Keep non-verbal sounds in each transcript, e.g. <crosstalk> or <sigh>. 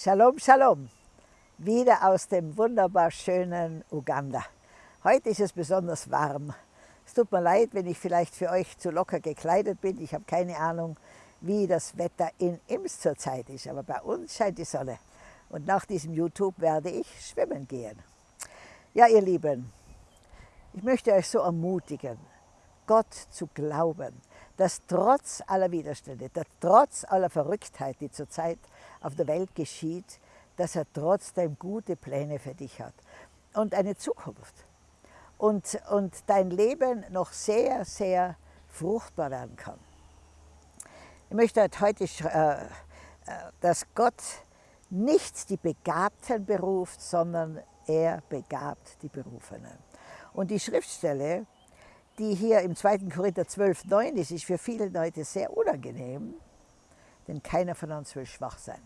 Shalom, Shalom, wieder aus dem wunderbar schönen Uganda. Heute ist es besonders warm. Es tut mir leid, wenn ich vielleicht für euch zu locker gekleidet bin. Ich habe keine Ahnung, wie das Wetter in Ims zurzeit ist, aber bei uns scheint die Sonne. Und nach diesem YouTube werde ich schwimmen gehen. Ja, ihr Lieben, ich möchte euch so ermutigen, Gott zu glauben, dass trotz aller Widerstände, dass trotz aller Verrücktheit, die zurzeit auf der Welt geschieht, dass er trotzdem gute Pläne für dich hat und eine Zukunft. Und, und dein Leben noch sehr, sehr fruchtbar werden kann. Ich möchte heute, äh, äh, dass Gott nicht die Begabten beruft, sondern er begabt die Berufenen. Und die Schriftstelle, die hier im 2. Korinther 12, 9 ist, ist für viele Leute sehr unangenehm, denn keiner von uns will schwach sein.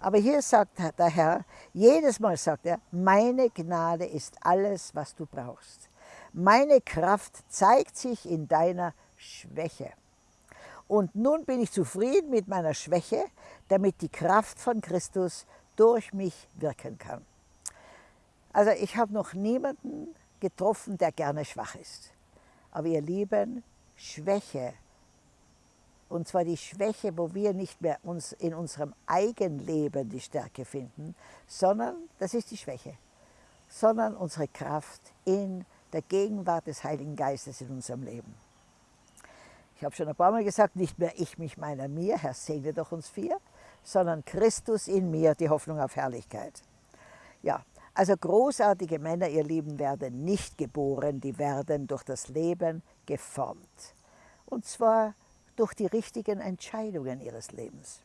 Aber hier sagt der Herr, jedes Mal sagt er, meine Gnade ist alles, was du brauchst. Meine Kraft zeigt sich in deiner Schwäche. Und nun bin ich zufrieden mit meiner Schwäche, damit die Kraft von Christus durch mich wirken kann. Also ich habe noch niemanden getroffen, der gerne schwach ist. Aber ihr Lieben, Schwäche, und zwar die Schwäche, wo wir nicht mehr uns in unserem Eigenleben die Stärke finden, sondern, das ist die Schwäche, sondern unsere Kraft in der Gegenwart des Heiligen Geistes in unserem Leben. Ich habe schon ein paar Mal gesagt, nicht mehr ich, mich, meiner, mir, Herr segne doch uns vier, sondern Christus in mir, die Hoffnung auf Herrlichkeit. Ja, also großartige Männer, ihr Lieben, werden nicht geboren, die werden durch das Leben geformt. Und zwar durch die richtigen Entscheidungen ihres Lebens.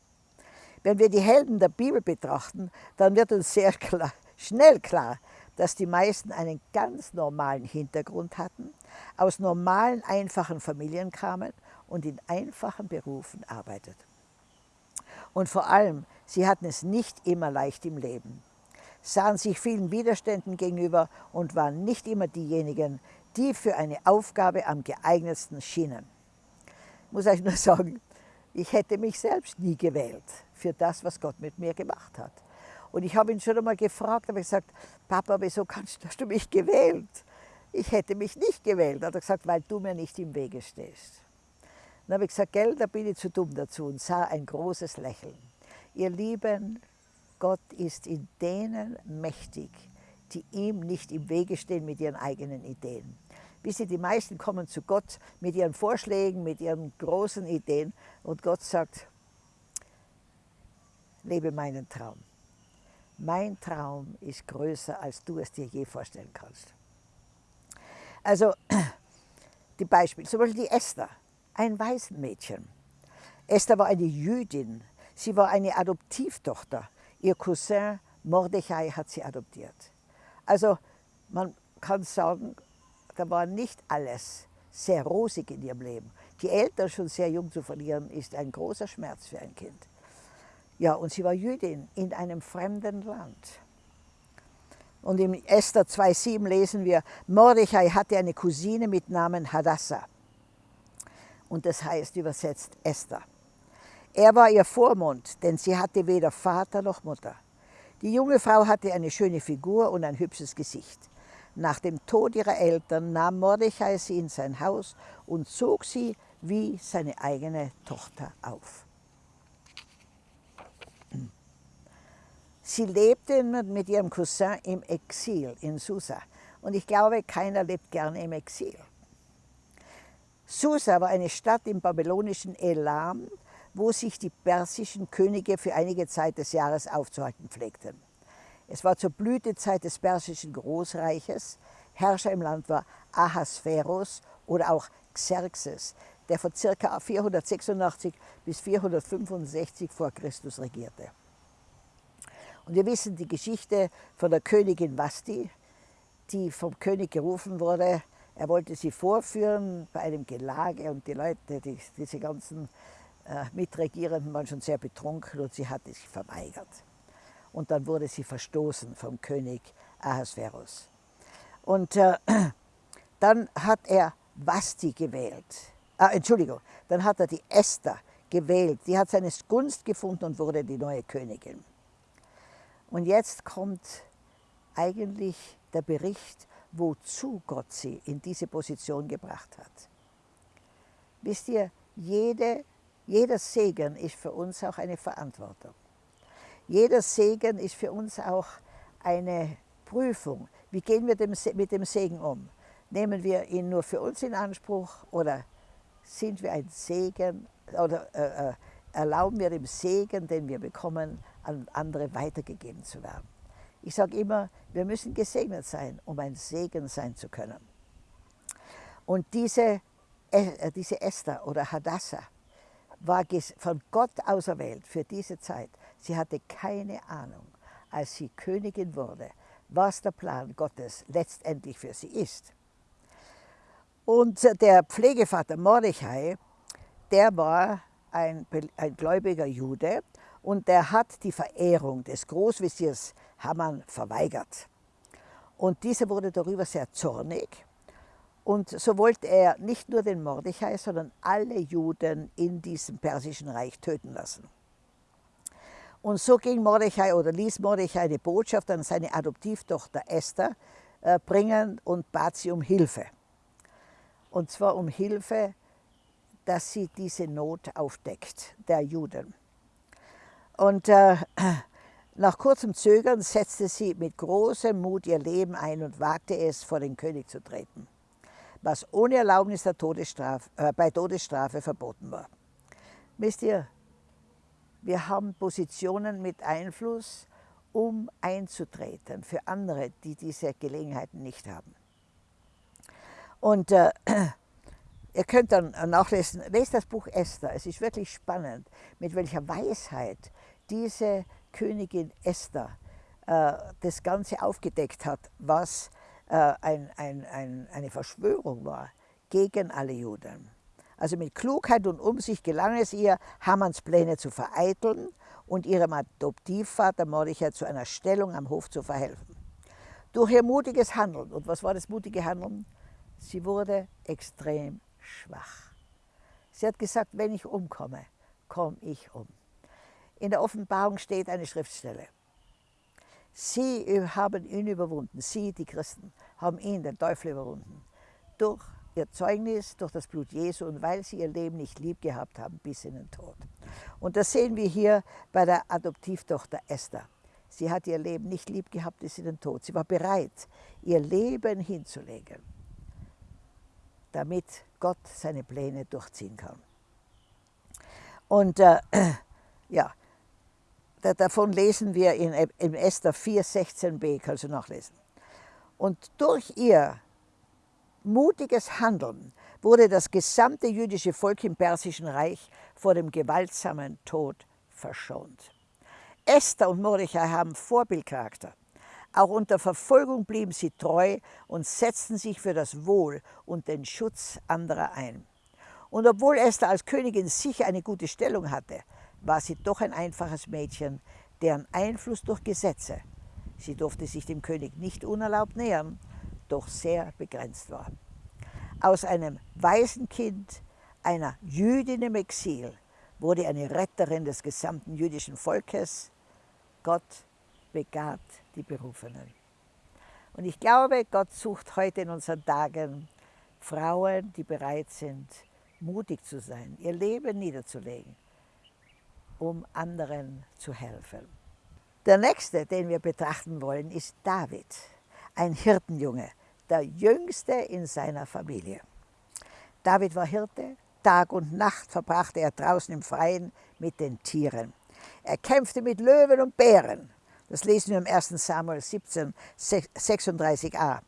Wenn wir die Helden der Bibel betrachten, dann wird uns sehr klar, schnell klar, dass die meisten einen ganz normalen Hintergrund hatten, aus normalen, einfachen Familien kamen und in einfachen Berufen arbeiteten. Und vor allem, sie hatten es nicht immer leicht im Leben sahen sich vielen Widerständen gegenüber und waren nicht immer diejenigen, die für eine Aufgabe am geeignetsten schienen. Muss euch nur sagen, ich hätte mich selbst nie gewählt für das, was Gott mit mir gemacht hat. Und ich habe ihn schon einmal gefragt, habe gesagt, Papa, wieso kannst, hast du mich gewählt? Ich hätte mich nicht gewählt. Hat er gesagt, weil du mir nicht im Wege stehst. Dann habe ich gesagt, gell, da bin ich zu dumm dazu und sah ein großes Lächeln. Ihr Lieben, Gott ist in denen mächtig, die ihm nicht im Wege stehen mit ihren eigenen Ideen. Wisst ihr, die meisten kommen zu Gott mit ihren Vorschlägen, mit ihren großen Ideen und Gott sagt, lebe meinen Traum. Mein Traum ist größer, als du es dir je vorstellen kannst. Also, <clears throat> die Beispiele, zum Beispiel die Esther, ein Waisenmädchen. Esther war eine Jüdin, sie war eine Adoptivtochter Ihr Cousin Mordechai hat sie adoptiert. Also man kann sagen, da war nicht alles sehr rosig in ihrem Leben. Die Eltern schon sehr jung zu verlieren, ist ein großer Schmerz für ein Kind. Ja, und sie war Jüdin in einem fremden Land. Und im Esther 2,7 lesen wir, Mordechai hatte eine Cousine mit Namen Hadassah. Und das heißt übersetzt Esther. Er war ihr Vormund, denn sie hatte weder Vater noch Mutter. Die junge Frau hatte eine schöne Figur und ein hübsches Gesicht. Nach dem Tod ihrer Eltern nahm Mordechai sie in sein Haus und zog sie wie seine eigene Tochter auf. Sie lebte mit ihrem Cousin im Exil in Susa. Und ich glaube, keiner lebt gerne im Exil. Susa war eine Stadt im babylonischen Elam, wo sich die persischen Könige für einige Zeit des Jahres aufzuhalten pflegten. Es war zur Blütezeit des persischen Großreiches. Herrscher im Land war Ahasveros oder auch Xerxes, der von ca. 486 bis 465 vor Christus regierte. Und wir wissen die Geschichte von der Königin Vasti, die vom König gerufen wurde. Er wollte sie vorführen bei einem Gelage und die Leute, die, diese ganzen äh, Mitregierenden waren schon sehr betrunken und sie hatte sich verweigert. Und dann wurde sie verstoßen vom König Ahasverus. Und äh, <clears throat> dann hat er Vasti gewählt. Ah, Entschuldigung, dann hat er die Esther gewählt. Die hat seine Gunst gefunden und wurde die neue Königin. Und jetzt kommt eigentlich der Bericht, wozu Gott sie in diese Position gebracht hat. Wisst ihr, jede, jeder Segen ist für uns auch eine Verantwortung. Jeder Segen ist für uns auch eine Prüfung. Wie gehen wir mit dem Segen um? Nehmen wir ihn nur für uns in Anspruch oder sind wir ein Segen oder äh, äh, erlauben wir dem Segen, den wir bekommen, an andere weitergegeben zu werden? Ich sage immer, wir müssen gesegnet sein, um ein Segen sein zu können. Und diese, äh, diese Esther oder Hadassah war von Gott auserwählt für diese Zeit. Sie hatte keine Ahnung, als sie Königin wurde, was der Plan Gottes letztendlich für sie ist. Und der Pflegevater Mordechai, der war ein, ein gläubiger Jude und der hat die Verehrung des Großveziers Haman verweigert. Und dieser wurde darüber sehr zornig. Und so wollte er nicht nur den Mordechai, sondern alle Juden in diesem persischen Reich töten lassen. Und so ging Mordechai oder ließ Mordechai eine Botschaft an seine Adoptivtochter Esther äh, bringen und bat sie um Hilfe. Und zwar um Hilfe, dass sie diese Not aufdeckt, der Juden. Und äh, <clears throat> nach kurzem Zögern setzte sie mit großem Mut ihr Leben ein und wagte es, vor den König zu treten, was ohne Erlaubnis der Todesstrafe, äh, bei Todesstrafe verboten war. Wisst ihr, wir haben Positionen mit Einfluss, um einzutreten für andere, die diese Gelegenheiten nicht haben. Und äh, <clears throat> ihr könnt dann nachlesen, lest das Buch Esther. Es ist wirklich spannend, mit welcher Weisheit diese Königin Esther äh, das Ganze aufgedeckt hat, was äh, ein, ein, ein, eine Verschwörung war gegen alle Juden. Also mit Klugheit und Umsicht gelang es ihr, Hamanns Pläne zu vereiteln und ihrem Adoptivvater Mordechai zu einer Stellung am Hof zu verhelfen. Durch ihr mutiges Handeln, und was war das mutige Handeln? Sie wurde extrem schwach. Sie hat gesagt, wenn ich umkomme, komme ich um. In der Offenbarung steht eine Schriftstelle. Sie haben ihn überwunden, sie, die Christen, haben ihn, den Teufel, überwunden. Durch ihr Zeugnis, durch das Blut Jesu und weil sie ihr Leben nicht lieb gehabt haben bis in den Tod. Und das sehen wir hier bei der Adoptivtochter Esther. Sie hat ihr Leben nicht lieb gehabt bis in den Tod. Sie war bereit, ihr Leben hinzulegen, damit Gott seine Pläne durchziehen kann. Und äh, <clears throat> ja, davon lesen wir in, in Esther 4, 16b, kannst du nachlesen. Und durch ihr mutiges Handeln wurde das gesamte jüdische Volk im Persischen Reich vor dem gewaltsamen Tod verschont. Esther und Mordechai haben Vorbildcharakter. Auch unter Verfolgung blieben sie treu und setzten sich für das Wohl und den Schutz anderer ein. Und obwohl Esther als Königin sicher eine gute Stellung hatte, war sie doch ein einfaches Mädchen, deren Einfluss durch Gesetze, sie durfte sich dem König nicht unerlaubt nähern, doch sehr begrenzt war. Aus einem Waisenkind, einer Jüdin im Exil, wurde eine Retterin des gesamten jüdischen Volkes. Gott begabt die Berufenen. Und ich glaube, Gott sucht heute in unseren Tagen Frauen, die bereit sind, mutig zu sein, ihr Leben niederzulegen um anderen zu helfen. Der nächste, den wir betrachten wollen, ist David, ein Hirtenjunge, der jüngste in seiner Familie. David war Hirte, Tag und Nacht verbrachte er draußen im Freien mit den Tieren. Er kämpfte mit Löwen und Bären, das lesen wir im 1. Samuel 17, 36a,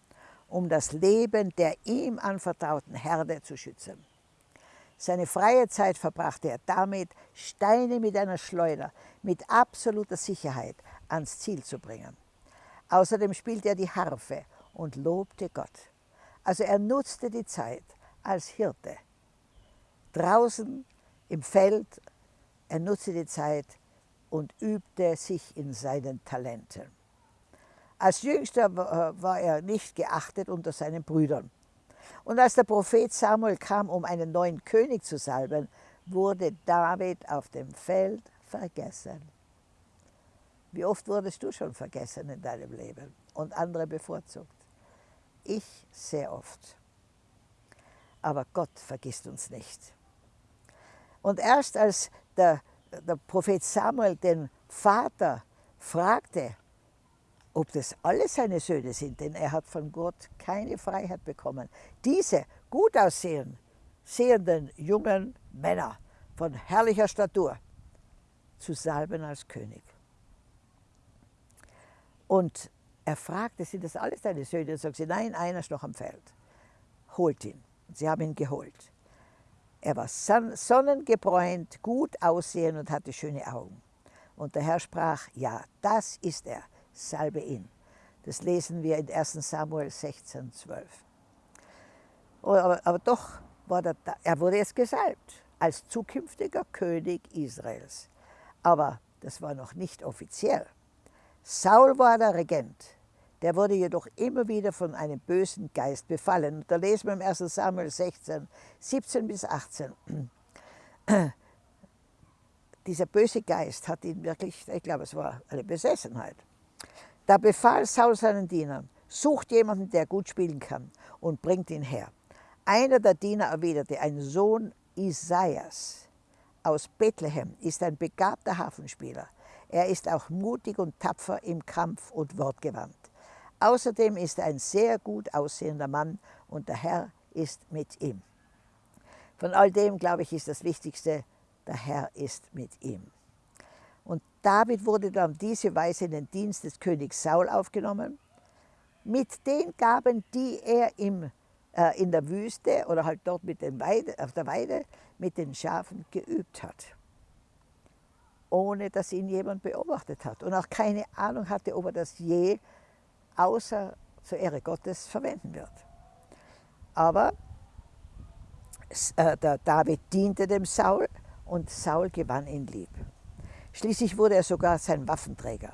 um das Leben der ihm anvertrauten Herde zu schützen. Seine freie Zeit verbrachte er damit, Steine mit einer Schleuder mit absoluter Sicherheit ans Ziel zu bringen. Außerdem spielte er die Harfe und lobte Gott. Also er nutzte die Zeit als Hirte. Draußen im Feld, er nutzte die Zeit und übte sich in seinen Talenten. Als Jüngster war er nicht geachtet unter seinen Brüdern. Und als der Prophet Samuel kam, um einen neuen König zu salben, wurde David auf dem Feld vergessen. Wie oft wurdest du schon vergessen in deinem Leben und andere bevorzugt? Ich sehr oft. Aber Gott vergisst uns nicht. Und erst als der, der Prophet Samuel den Vater fragte, ob das alle seine Söhne sind, denn er hat von Gott keine Freiheit bekommen. Diese gut aussehen, sehenden jungen Männer von herrlicher Statur zu salben als König. Und er fragte, sind das alles deine Söhne? Und sagt sie, nein, einer ist noch am Feld. Holt ihn. Sie haben ihn geholt. Er war sonnengebräunt, gut aussehen und hatte schöne Augen. Und der Herr sprach, ja, das ist er, salbe ihn. Das lesen wir in 1 Samuel 16, 12. Aber, aber doch war der, er wurde jetzt gesalbt als zukünftiger König Israels. Aber das war noch nicht offiziell. Saul war der Regent. Der wurde jedoch immer wieder von einem bösen Geist befallen. Da lesen wir im 1 Samuel 16, 17 bis 18. <clears throat> Dieser böse Geist hat ihn wirklich, ich glaube, es war eine Besessenheit. Da befahl Saul seinen Dienern, sucht jemanden, der gut spielen kann und bringt ihn her. Einer der Diener erwiderte, ein Sohn Isaias aus Bethlehem ist ein begabter Hafenspieler. Er ist auch mutig und tapfer im Kampf und wortgewandt. Außerdem ist er ein sehr gut aussehender Mann und der Herr ist mit ihm. Von all dem, glaube ich, ist das Wichtigste, der Herr ist mit ihm. Und David wurde dann diese Weise in den Dienst des Königs Saul aufgenommen, mit den Gaben, die er im äh, in der Wüste oder halt dort mit den Weide, auf der Weide mit den Schafen geübt hat. Ohne dass ihn jemand beobachtet hat und auch keine Ahnung hatte, ob er das je außer zur Ehre Gottes verwenden wird. Aber äh, der David diente dem Saul und Saul gewann ihn lieb. Schließlich wurde er sogar sein Waffenträger.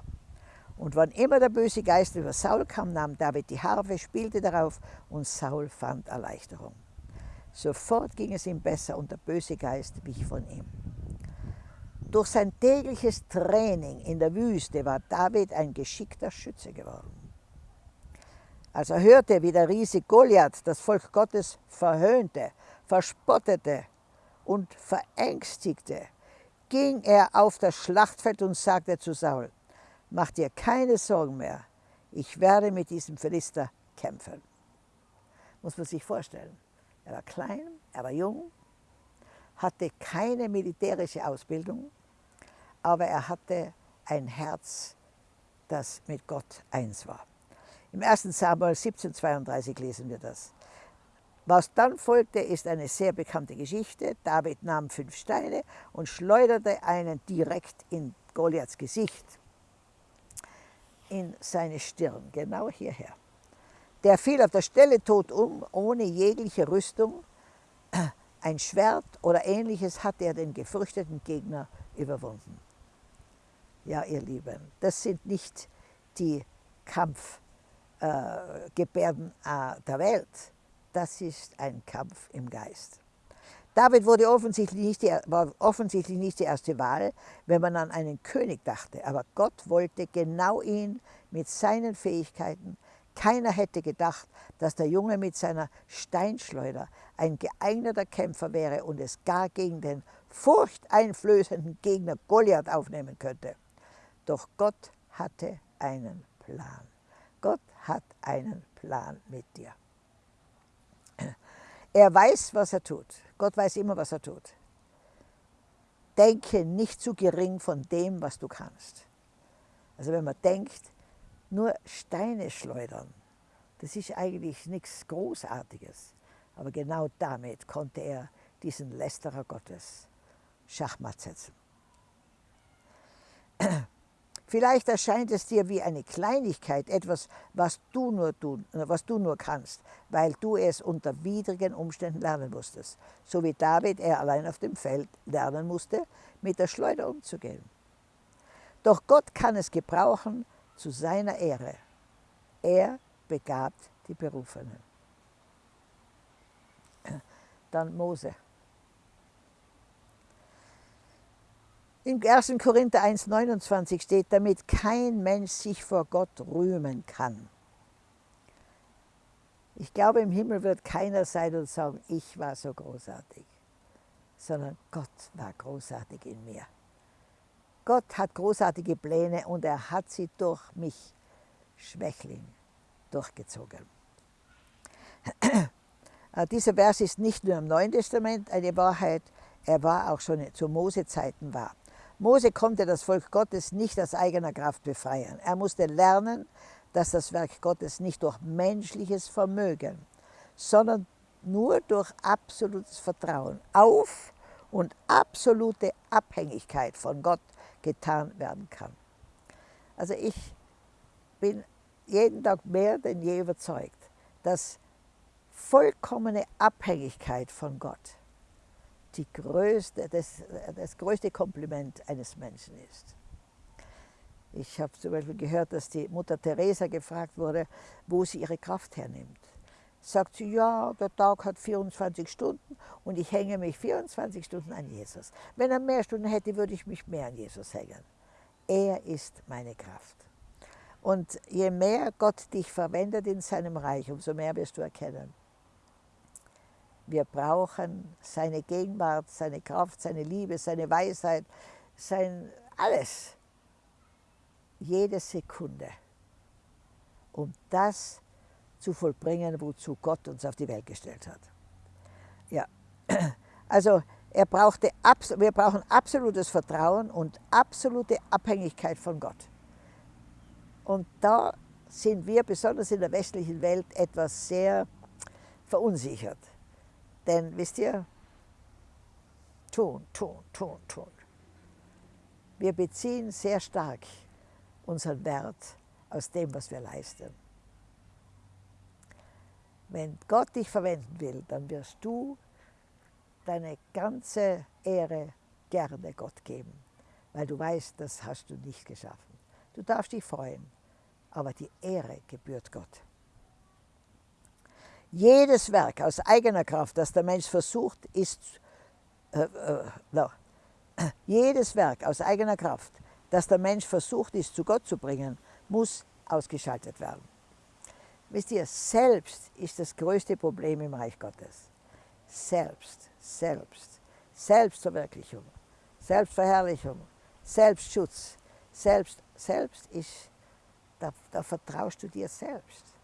Und wann immer der böse Geist über Saul kam, nahm David die Harfe, spielte darauf und Saul fand Erleichterung. Sofort ging es ihm besser und der böse Geist wich von ihm. Durch sein tägliches Training in der Wüste war David ein geschickter Schütze geworden. Als er hörte, wie der Riese Goliath das Volk Gottes verhöhnte, verspottete und verängstigte, ging er auf das Schlachtfeld und sagte zu Saul, Mach dir keine Sorgen mehr. Ich werde mit diesem Philister kämpfen. Muss man sich vorstellen. Er war klein, er war jung, hatte keine militärische Ausbildung, aber er hatte ein Herz, das mit Gott eins war. Im 1. Samuel 17,32 lesen wir das. Was dann folgte, ist eine sehr bekannte Geschichte. David nahm fünf Steine und schleuderte einen direkt in Goliaths Gesicht in seine Stirn, genau hierher. Der fiel auf der Stelle tot um, ohne jegliche Rüstung. Ein Schwert oder ähnliches hat er den gefürchteten Gegner überwunden. Ja, ihr Lieben, das sind nicht die Kampfgebärden äh, der Welt, das ist ein Kampf im Geist. David wurde offensichtlich nicht die, war offensichtlich nicht die erste Wahl, wenn man an einen König dachte. Aber Gott wollte genau ihn mit seinen Fähigkeiten. Keiner hätte gedacht, dass der Junge mit seiner Steinschleuder ein geeigneter Kämpfer wäre und es gar gegen den furchteinflößenden Gegner Goliath aufnehmen könnte. Doch Gott hatte einen Plan. Gott hat einen Plan mit dir. Er weiß, was er tut. Gott weiß immer, was er tut. Denke nicht zu gering von dem, was du kannst. Also wenn man denkt, nur Steine schleudern, das ist eigentlich nichts Großartiges. Aber genau damit konnte er diesen Lästerer Gottes Schachmatt setzen. Vielleicht erscheint es dir wie eine Kleinigkeit, etwas, was du, nur tun, was du nur kannst, weil du es unter widrigen Umständen lernen musstest. So wie David er allein auf dem Feld lernen musste, mit der Schleuder umzugehen. Doch Gott kann es gebrauchen zu seiner Ehre. Er begabt die Berufenen. Dann Mose. In 1. Korinther 1,29 steht, damit kein Mensch sich vor Gott rühmen kann. Ich glaube, im Himmel wird keiner sein und sagen, ich war so großartig, sondern Gott war großartig in mir. Gott hat großartige Pläne und er hat sie durch mich, Schwächling, durchgezogen. Äh, dieser Vers ist nicht nur im Neuen Testament eine Wahrheit, er war auch schon zu Mose-Zeiten wahr. Mose konnte das Volk Gottes nicht aus eigener Kraft befreien. Er musste lernen, dass das Werk Gottes nicht durch menschliches Vermögen, sondern nur durch absolutes Vertrauen auf und absolute Abhängigkeit von Gott getan werden kann. Also ich bin jeden Tag mehr denn je überzeugt, dass vollkommene Abhängigkeit von Gott die größte, das, das größte Kompliment eines Menschen ist. Ich habe zum Beispiel gehört, dass die Mutter Teresa gefragt wurde, wo sie ihre Kraft hernimmt. Sagt sie, ja, der Tag hat 24 Stunden und ich hänge mich 24 Stunden an Jesus. Wenn er mehr Stunden hätte, würde ich mich mehr an Jesus hängen. Er ist meine Kraft. Und je mehr Gott dich verwendet in seinem Reich, umso mehr wirst du erkennen. Wir brauchen seine Gegenwart, seine Kraft, seine Liebe, seine Weisheit, sein alles. Jede Sekunde. Um das zu vollbringen, wozu Gott uns auf die Welt gestellt hat. Ja, <clears throat> also er brauchte, wir brauchen absolutes Vertrauen und absolute Abhängigkeit von Gott. Und da sind wir, besonders in der westlichen Welt, etwas sehr verunsichert. Denn, wisst ihr, tun, tun, tun, tun. Wir beziehen sehr stark unseren Wert aus dem, was wir leisten. Wenn Gott dich verwenden will, dann wirst du deine ganze Ehre gerne Gott geben, weil du weißt, das hast du nicht geschaffen. Du darfst dich freuen, aber die Ehre gebührt Gott. Jedes Werk aus eigener Kraft, das der Mensch versucht, ist, äh, äh, jedes Werk aus eigener Kraft, das der Mensch versucht ist, zu Gott zu bringen, muss ausgeschaltet werden. Wisst ihr, selbst ist das größte Problem im Reich Gottes. Selbst, selbst, Selbstverwirklichung, Selbstverherrlichung, Selbstschutz, selbst, selbst ist, da, da vertraust du dir selbst.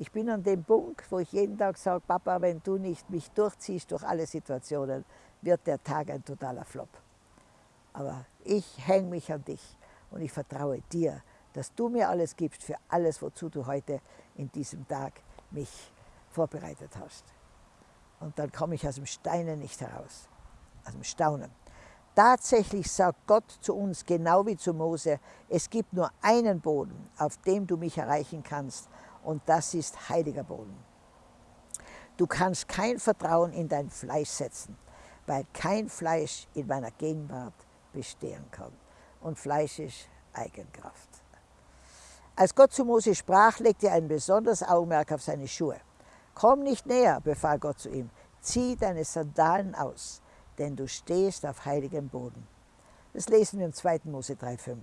Ich bin an dem Punkt, wo ich jeden Tag sage, Papa, wenn du nicht mich durchziehst durch alle Situationen, wird der Tag ein totaler Flop. Aber ich hänge mich an dich und ich vertraue dir, dass du mir alles gibst für alles, wozu du heute in diesem Tag mich vorbereitet hast. Und dann komme ich aus dem Steinen nicht heraus, aus dem Staunen. Tatsächlich sagt Gott zu uns, genau wie zu Mose, es gibt nur einen Boden, auf dem du mich erreichen kannst, und das ist heiliger Boden. Du kannst kein Vertrauen in dein Fleisch setzen, weil kein Fleisch in meiner Gegenwart bestehen kann. Und Fleisch ist Eigenkraft. Als Gott zu Mose sprach, legte er ein besonderes Augenmerk auf seine Schuhe. Komm nicht näher, befahl Gott zu ihm, zieh deine Sandalen aus, denn du stehst auf heiligem Boden. Das lesen wir im 2. Mose 3,5.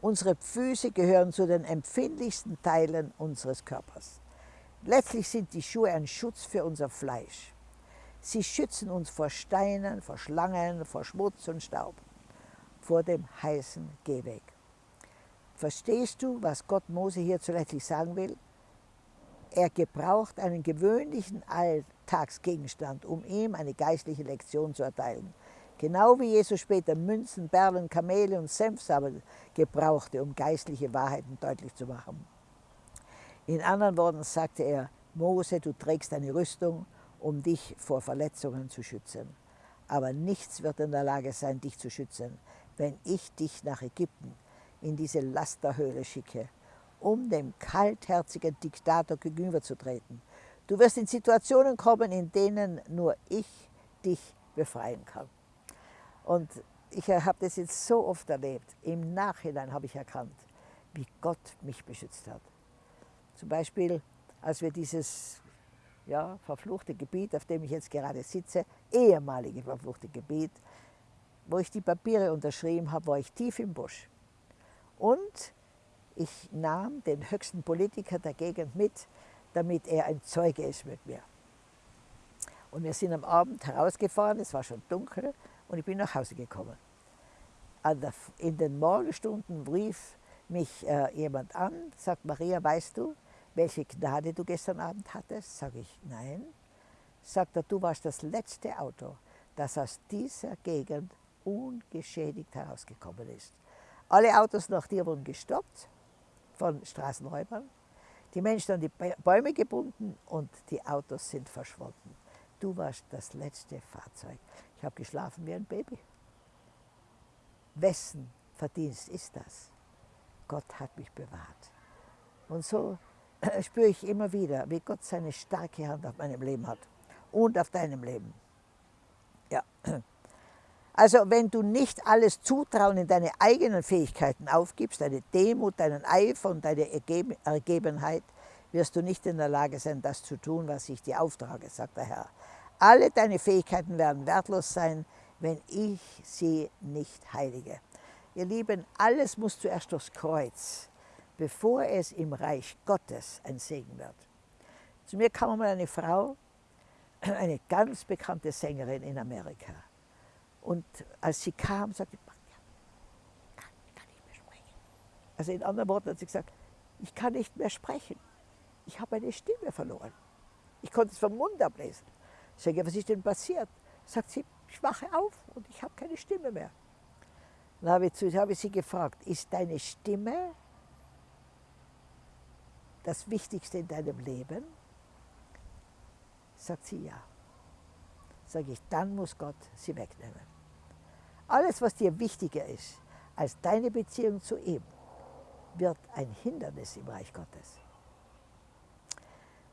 Unsere Füße gehören zu den empfindlichsten Teilen unseres Körpers. Letztlich sind die Schuhe ein Schutz für unser Fleisch. Sie schützen uns vor Steinen, vor Schlangen, vor Schmutz und Staub, vor dem heißen Gehweg. Verstehst du, was Gott Mose hier zuletzt sagen will? Er gebraucht einen gewöhnlichen Alltagsgegenstand, um ihm eine geistliche Lektion zu erteilen. Genau wie Jesus später Münzen, Perlen, Kamele und Senfsamen gebrauchte, um geistliche Wahrheiten deutlich zu machen. In anderen Worten sagte er, Mose, du trägst eine Rüstung, um dich vor Verletzungen zu schützen. Aber nichts wird in der Lage sein, dich zu schützen, wenn ich dich nach Ägypten in diese Lasterhöhle schicke, um dem kaltherzigen Diktator gegenüberzutreten. Du wirst in Situationen kommen, in denen nur ich dich befreien kann. Und ich habe das jetzt so oft erlebt. Im Nachhinein habe ich erkannt, wie Gott mich beschützt hat. Zum Beispiel, als wir dieses ja, verfluchte Gebiet, auf dem ich jetzt gerade sitze, ehemalige verfluchte Gebiet, wo ich die Papiere unterschrieben habe, war ich tief im Busch. Und ich nahm den höchsten Politiker der Gegend mit, damit er ein Zeuge ist mit mir. Und wir sind am Abend herausgefahren, es war schon dunkel und ich bin nach Hause gekommen. in den Morgenstunden rief mich äh, jemand an, sagt, Maria, weißt du, welche Gnade du gestern Abend hattest? Sage ich, nein. Sagt er, du warst das letzte Auto, das aus dieser Gegend ungeschädigt herausgekommen ist. Alle Autos nach dir wurden gestoppt von Straßenräubern. Die Menschen an die Bäume gebunden und die Autos sind verschwunden. Du warst das letzte Fahrzeug. Ich habe geschlafen wie ein Baby. Wessen Verdienst ist das? Gott hat mich bewahrt. Und so spüre ich immer wieder, wie Gott seine starke Hand auf meinem Leben hat und auf deinem Leben. Ja. Also wenn du nicht alles Zutrauen in deine eigenen Fähigkeiten aufgibst, deine Demut, deinen Eifer und deine Ergebenheit, wirst du nicht in der Lage sein, das zu tun, was ich dir auftrage, sagt der Herr. Alle deine Fähigkeiten werden wertlos sein, wenn ich sie nicht heilige. Ihr Lieben, alles muss zuerst durchs Kreuz, bevor es im Reich Gottes ein Segen wird. Zu mir kam mal eine Frau, <clears throat> eine ganz bekannte Sängerin in Amerika. Und als sie kam, sagte sie, kann, kann ich mehr sprechen? Also in anderen Worten hat sie gesagt, ich kann nicht mehr sprechen. Ich habe meine Stimme verloren. Ich konnte es vom Mund ablesen. Ich sage, was ist denn passiert? Sagt sie, ich wache auf und ich habe keine Stimme mehr. Dann habe ich, habe ich sie gefragt, ist deine Stimme das Wichtigste in deinem Leben? Sagt sie ja. Sage ich, dann muss Gott sie wegnehmen. Alles, was dir wichtiger ist als deine Beziehung zu ihm, wird ein Hindernis im Reich Gottes.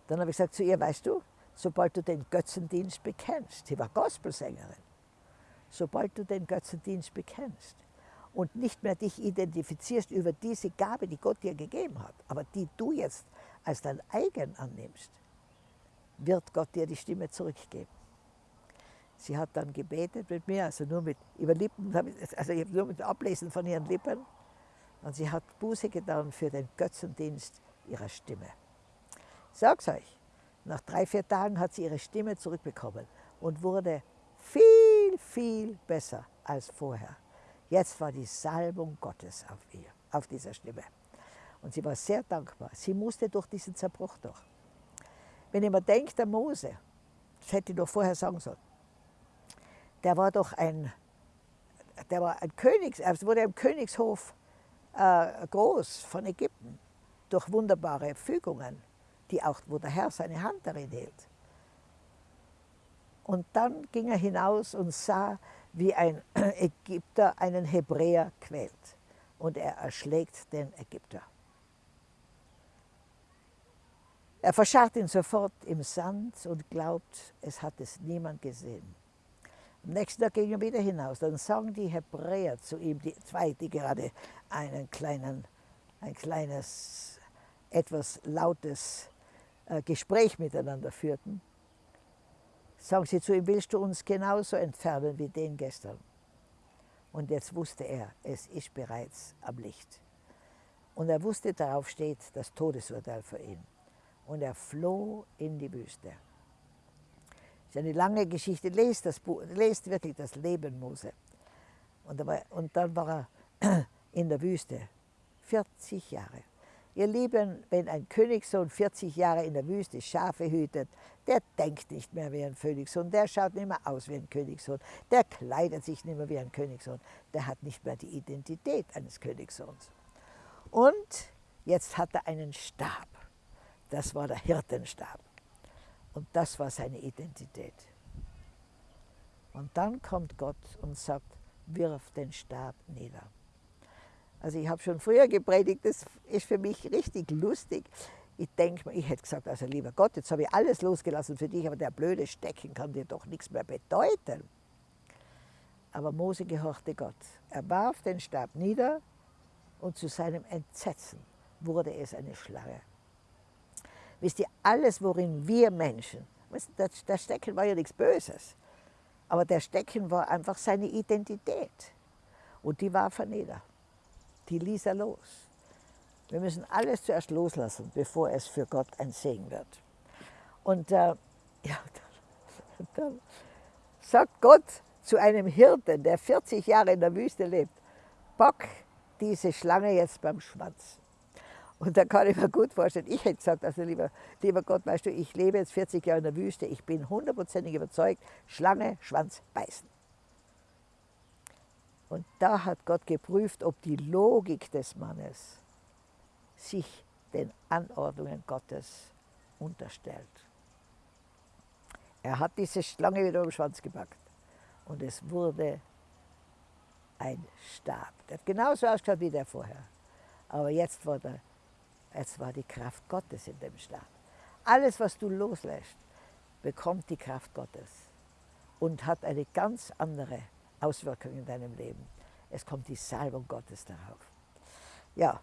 Dann habe ich gesagt zu ihr, weißt du, sobald du den Götzendienst bekennst, sie war Gospelsängerin, sobald du den Götzendienst bekennst und nicht mehr dich identifizierst über diese Gabe, die Gott dir gegeben hat, aber die du jetzt als dein eigen annimmst, wird Gott dir die Stimme zurückgeben. Sie hat dann gebetet mit mir, also nur mit über Lippen, also nur mit Ablesen von ihren Lippen. Und sie hat Buße getan für den Götzendienst ihrer Stimme. Ich sag's euch, nach drei, vier Tagen hat sie ihre Stimme zurückbekommen und wurde viel, viel besser als vorher. Jetzt war die Salbung Gottes auf ihr, auf dieser Stimme. Und sie war sehr dankbar. Sie musste durch diesen Zerbruch durch. Wenn ich mir denke, der Mose, das hätte ich doch vorher sagen sollen, der war doch ein, der war ein Königs, er wurde im Königshof äh, groß von Ägypten durch wunderbare Fügungen, die auch, wo der Herr seine Hand darin hielt. Und dann ging er hinaus und sah, wie ein <clears throat> Ägypter einen Hebräer quält. Und er erschlägt den Ägypter. Er verscharrt ihn sofort im Sand und glaubt, es hat es niemand gesehen. Am nächsten Tag ging er wieder hinaus. Dann sagen die Hebräer zu ihm, die zwei, die gerade einen kleinen, ein kleines, etwas lautes Gespräch miteinander führten, sagen sie zu ihm, willst du uns genauso entfernen wie den gestern? Und jetzt wusste er, es ist bereits am Licht. Und er wusste, darauf steht das Todesurteil für ihn. Und er floh in die Wüste ist eine lange Geschichte. Lest, das Buch, lest wirklich das Leben Mose. Und dann war er <clears throat> in der Wüste, 40 Jahre. Ihr Lieben, wenn ein Königssohn 40 Jahre in der Wüste Schafe hütet, der denkt nicht mehr wie ein Königssohn, der schaut nicht mehr aus wie ein Königssohn, der kleidet sich nicht mehr wie ein Königssohn, der hat nicht mehr die Identität eines Königssohns. Und jetzt hat er einen Stab, das war der Hirtenstab. Und das war seine Identität. Und dann kommt Gott und sagt, wirf den Stab nieder. Also ich habe schon früher gepredigt, das ist für mich richtig lustig. Ich denke mir, ich hätte gesagt, also lieber Gott, jetzt habe ich alles losgelassen für dich, aber der blöde Stecken kann dir doch nichts mehr bedeuten. Aber Mose gehorchte Gott. Er warf den Stab nieder und zu seinem Entsetzen wurde es eine Schlange. Wisst ihr, alles, worin wir Menschen, das Stecken war ja nichts Böses, Aber der Stecken war einfach seine Identität. Und die warf er nieder. Die ließ er los. Wir müssen alles zuerst loslassen, bevor es für Gott ein Segen wird. Und äh, ja, dann, dann sagt Gott zu einem Hirten, der 40 Jahre in der Wüste lebt, pack diese Schlange jetzt beim Schwanz. Und da kann ich mir gut vorstellen, ich hätte gesagt, also lieber, lieber Gott, weißt du, ich lebe jetzt 40 Jahre in der Wüste, ich bin hundertprozentig überzeugt, Schlange, Schwanz, beißen. Und da hat Gott geprüft, ob die Logik des Mannes sich den Anordnungen Gottes unterstellt. Er hat diese Schlange wieder um den Schwanz gepackt und es wurde ein Stab. Der hat genauso ausgeschaut wie der vorher. Aber jetzt war, jetzt war die Kraft Gottes in dem Stab. Alles, was du loslässt, bekommt die Kraft Gottes und hat eine ganz andere Auswirkung in deinem Leben. Es kommt die Salbung Gottes darauf. Ja,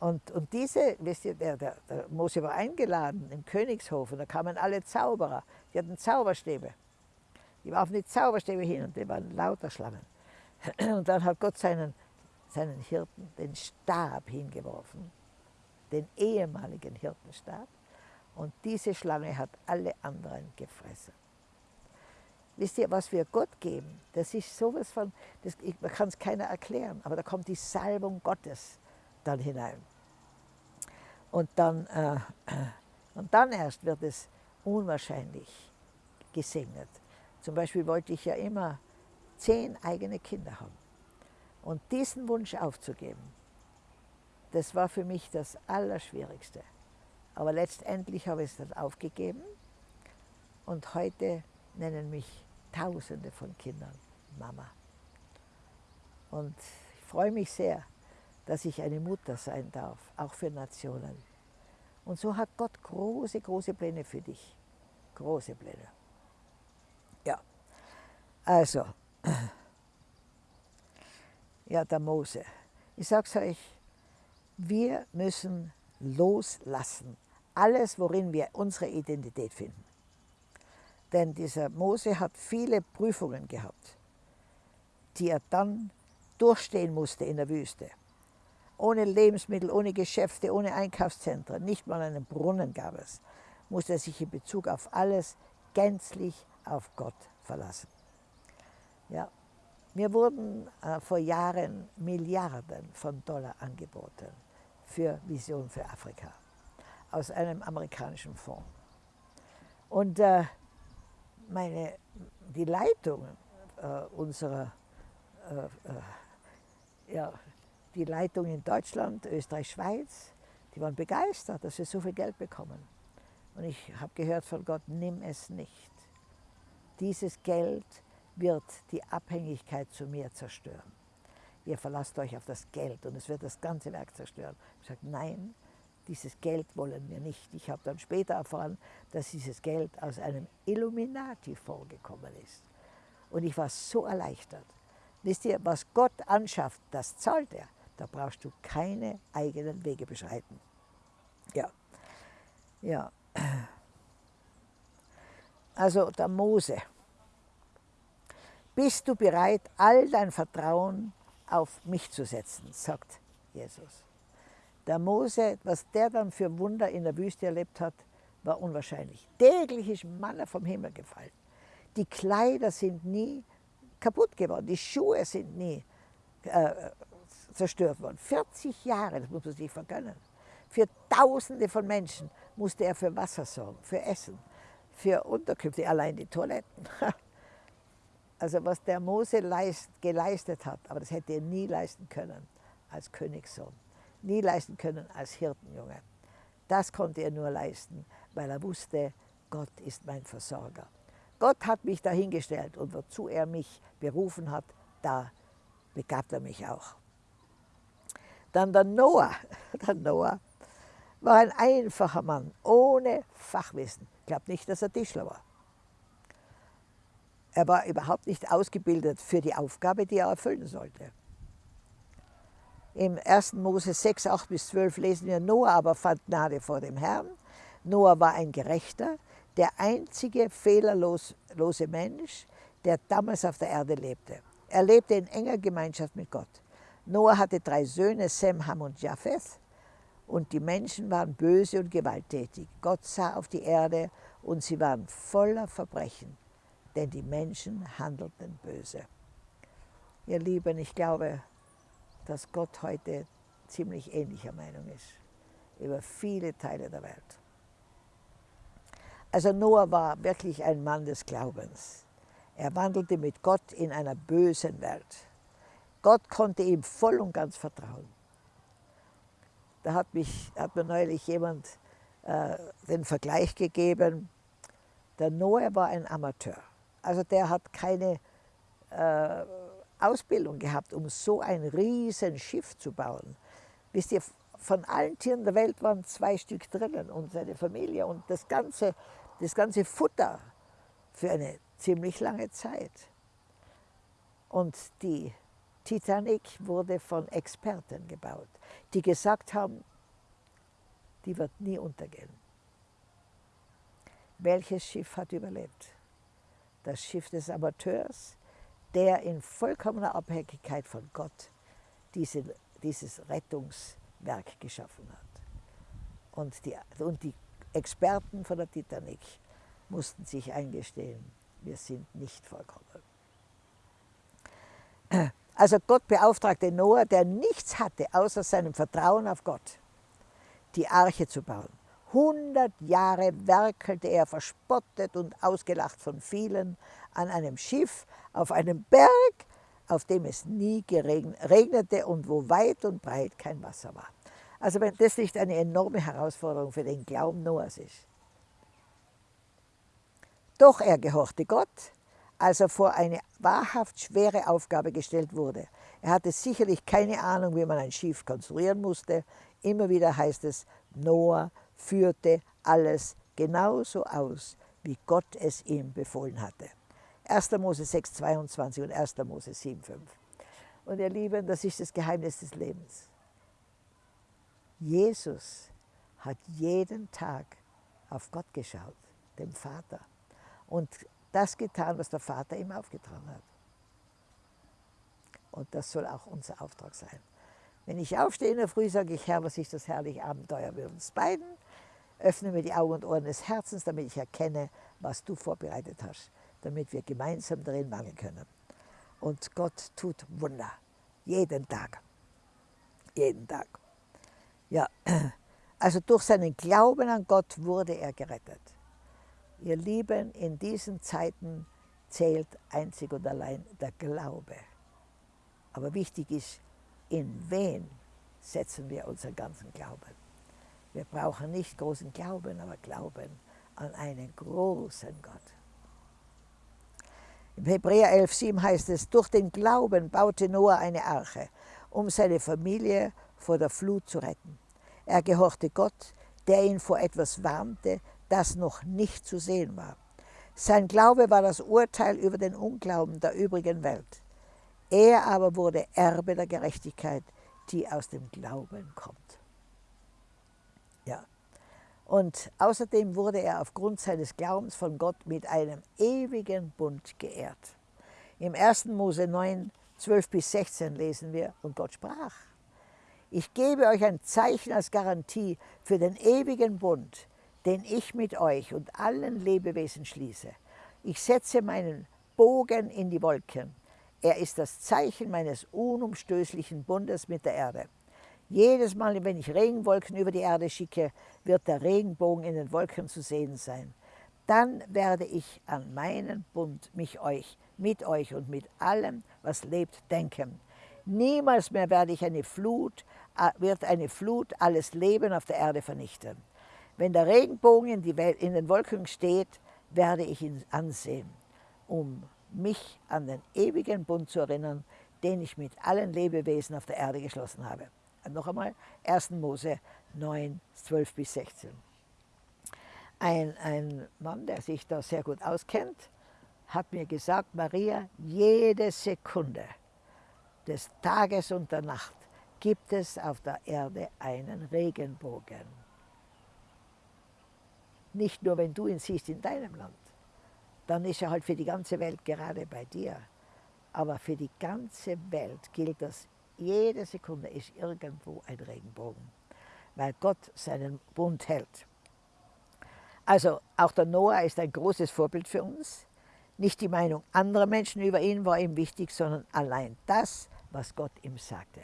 und, und diese, wisst ihr, der, der, der Mose war eingeladen im Königshof und da kamen alle Zauberer, die hatten Zauberstäbe. Die warfen die Zauberstäbe hin und die waren lauter Schlangen. <clears throat> Und dann hat Gott seinen, seinen Hirten den Stab hingeworfen, den ehemaligen Hirtenstab. Und diese Schlange hat alle anderen gefressen. Wisst ihr, was wir Gott geben, das ist sowas von, das, man kann es keiner erklären, aber da kommt die Salbung Gottes dann hinein. Und dann, äh, und dann erst wird es unwahrscheinlich gesegnet. Zum Beispiel wollte ich ja immer zehn eigene Kinder haben. Und diesen Wunsch aufzugeben, das war für mich das Allerschwierigste. Aber letztendlich habe ich es dann aufgegeben und heute nennen mich Tausende von Kindern Mama. Und ich freue mich sehr, dass ich eine Mutter sein darf, auch für Nationen. Und so hat Gott große, große Pläne für dich. Große Pläne. Ja, also, <clears throat> ja, der Mose. Ich sage es euch, wir müssen loslassen. Alles, worin wir unsere Identität finden. Denn dieser Mose hat viele Prüfungen gehabt, die er dann durchstehen musste in der Wüste. Ohne Lebensmittel, ohne Geschäfte, ohne Einkaufszentren, nicht mal einen Brunnen gab es, musste er sich in Bezug auf alles gänzlich auf Gott verlassen. Ja, mir wurden äh, vor Jahren Milliarden von Dollar angeboten für Vision für Afrika aus einem amerikanischen Fonds. Und äh, meine, die Leitung äh, unserer äh, äh, ja, die Leitung in Deutschland, Österreich, Schweiz, die waren begeistert, dass wir so viel Geld bekommen. Und ich habe gehört von Gott, nimm es nicht. Dieses Geld wird die Abhängigkeit zu mir zerstören. Ihr verlasst euch auf das Geld und es wird das ganze Werk zerstören. Ich sage, nein, dieses Geld wollen wir nicht. Ich habe dann später erfahren, dass dieses Geld aus einem Illuminati vorgekommen ist. Und ich war so erleichtert. Wisst ihr, was Gott anschafft, das zahlt er. Da brauchst du keine eigenen Wege beschreiten. Ja, ja. Also der Mose. Bist du bereit, all dein Vertrauen auf mich zu setzen, sagt Jesus. Der Mose, was der dann für Wunder in der Wüste erlebt hat, war unwahrscheinlich. Täglich ist Manna vom Himmel gefallen. Die Kleider sind nie kaputt geworden, die Schuhe sind nie äh, zerstört worden. 40 Jahre, das muss man sich vergönnen. Für Tausende von Menschen musste er für Wasser sorgen, für Essen, für Unterkünfte, allein die Toiletten. <laughs> Also was der Mose leist, geleistet hat, aber das hätte er nie leisten können als Königssohn, nie leisten können als Hirtenjunge. Das konnte er nur leisten, weil er wusste, Gott ist mein Versorger. Gott hat mich dahingestellt und wozu er mich berufen hat, da begabt er mich auch. Dann der Noah. <laughs> Der Noah war ein einfacher Mann, ohne Fachwissen. Ich glaube nicht, dass er Tischler war. Er war überhaupt nicht ausgebildet für die Aufgabe, die er erfüllen sollte. Im 1. Mose 6, 8 bis 12 lesen wir, Noah aber fand Gnade vor dem Herrn. Noah war ein Gerechter, der einzige fehlerlose Mensch, der damals auf der Erde lebte. Er lebte in enger Gemeinschaft mit Gott. Noah hatte drei Söhne, Sem, Ham und Japheth. Und die Menschen waren böse und gewalttätig. Gott sah auf die Erde und sie waren voller Verbrechen, denn die Menschen handelten böse. Ihr Lieben, ich glaube, dass Gott heute ziemlich ähnlicher Meinung ist über viele Teile der Welt. Also Noah war wirklich ein Mann des Glaubens. Er wandelte mit Gott in einer bösen Welt. Gott konnte ihm voll und ganz vertrauen. Da hat, mich, hat mir neulich jemand äh, den Vergleich gegeben, der Noah war ein Amateur. Also der hat keine äh, Ausbildung gehabt, um so ein riesen Schiff zu bauen. Wisst ihr, von allen Tieren der Welt waren zwei Stück drinnen und seine Familie und das ganze, das ganze Futter für eine ziemlich lange Zeit. Und die Titanic wurde von Experten gebaut, die gesagt haben, die wird nie untergehen. Welches Schiff hat überlebt? Das Schiff des Amateurs, der in vollkommener Abhängigkeit von Gott diese, dieses Rettungswerk geschaffen hat. Und die, und die Experten von der Titanic mussten sich eingestehen, wir sind nicht vollkommen. Also Gott beauftragte Noah, der nichts hatte, außer seinem Vertrauen auf Gott, die Arche zu bauen. 100 Jahre werkelte er verspottet und ausgelacht von vielen an einem Schiff auf einem Berg, auf dem es nie regnete und wo weit und breit kein Wasser war. Also wenn das nicht eine enorme Herausforderung für den Glauben Noahs ist. Doch er gehorchte Gott, als er vor eine wahrhaft schwere Aufgabe gestellt wurde. Er hatte sicherlich keine Ahnung, wie man ein Schiff konstruieren musste. Immer wieder heißt es, Noah führte alles genauso aus, wie Gott es ihm befohlen hatte. 1. Mose 6, 22 und 1. Mose 7, 5. Und ihr Lieben, das ist das Geheimnis des Lebens. Jesus hat jeden Tag auf Gott geschaut, dem Vater. Und das getan, was der Vater ihm aufgetragen hat. Und das soll auch unser Auftrag sein. Wenn ich aufstehe in der Früh, sage ich, Herr, was ist das herrliche Abenteuer mit uns beiden? Öffne mir die Augen und Ohren des Herzens, damit ich erkenne, was du vorbereitet hast, damit wir gemeinsam darin wandeln können. Und Gott tut Wunder. Jeden Tag. Jeden Tag. Ja, <clears throat> also durch seinen Glauben an Gott wurde er gerettet. Ihr Lieben, in diesen Zeiten zählt einzig und allein der Glaube. Aber wichtig ist, in wen setzen wir unseren ganzen Glauben. Wir brauchen nicht großen Glauben, aber Glauben an einen großen Gott. Im Hebräer 11,7 heißt es, durch den Glauben baute Noah eine Arche, um seine Familie vor der Flut zu retten. Er gehorchte Gott, der ihn vor etwas warnte, das noch nicht zu sehen war. Sein Glaube war das Urteil über den Unglauben der übrigen Welt. Er aber wurde Erbe der Gerechtigkeit, die aus dem Glauben kommt. Und außerdem wurde er aufgrund seines Glaubens von Gott mit einem ewigen Bund geehrt. Im 1. Mose 9, 12 bis 16 lesen wir, und Gott sprach, ich gebe euch ein Zeichen als Garantie für den ewigen Bund, den ich mit euch und allen Lebewesen schließe. Ich setze meinen Bogen in die Wolken. Er ist das Zeichen meines unumstößlichen Bundes mit der Erde. Jedes Mal, wenn ich Regenwolken über die Erde schicke, wird der Regenbogen in den Wolken zu sehen sein. Dann werde ich an meinen Bund mich euch, mit euch und mit allem, was lebt, denken. Niemals mehr werde ich eine Flut, wird eine Flut alles Leben auf der Erde vernichten. Wenn der Regenbogen in, Welt, in den Wolken steht, werde ich ihn ansehen, um mich an den ewigen Bund zu erinnern, den ich mit allen Lebewesen auf der Erde geschlossen habe. Und noch einmal 1. Mose 9, 12 bis 16. Ein, ein Mann, der sich da sehr gut auskennt, hat mir gesagt, Maria, jede Sekunde des Tages und der Nacht gibt es auf der Erde einen Regenbogen. Nicht nur, wenn du ihn siehst in deinem Land, dann ist er halt für die ganze Welt gerade bei dir. Aber für die ganze Welt gilt das, jede Sekunde ist irgendwo ein Regenbogen, weil Gott seinen Bund hält. Also auch der Noah ist ein großes Vorbild für uns. Nicht die Meinung anderer Menschen über ihn war ihm wichtig, sondern allein das, was Gott ihm sagte.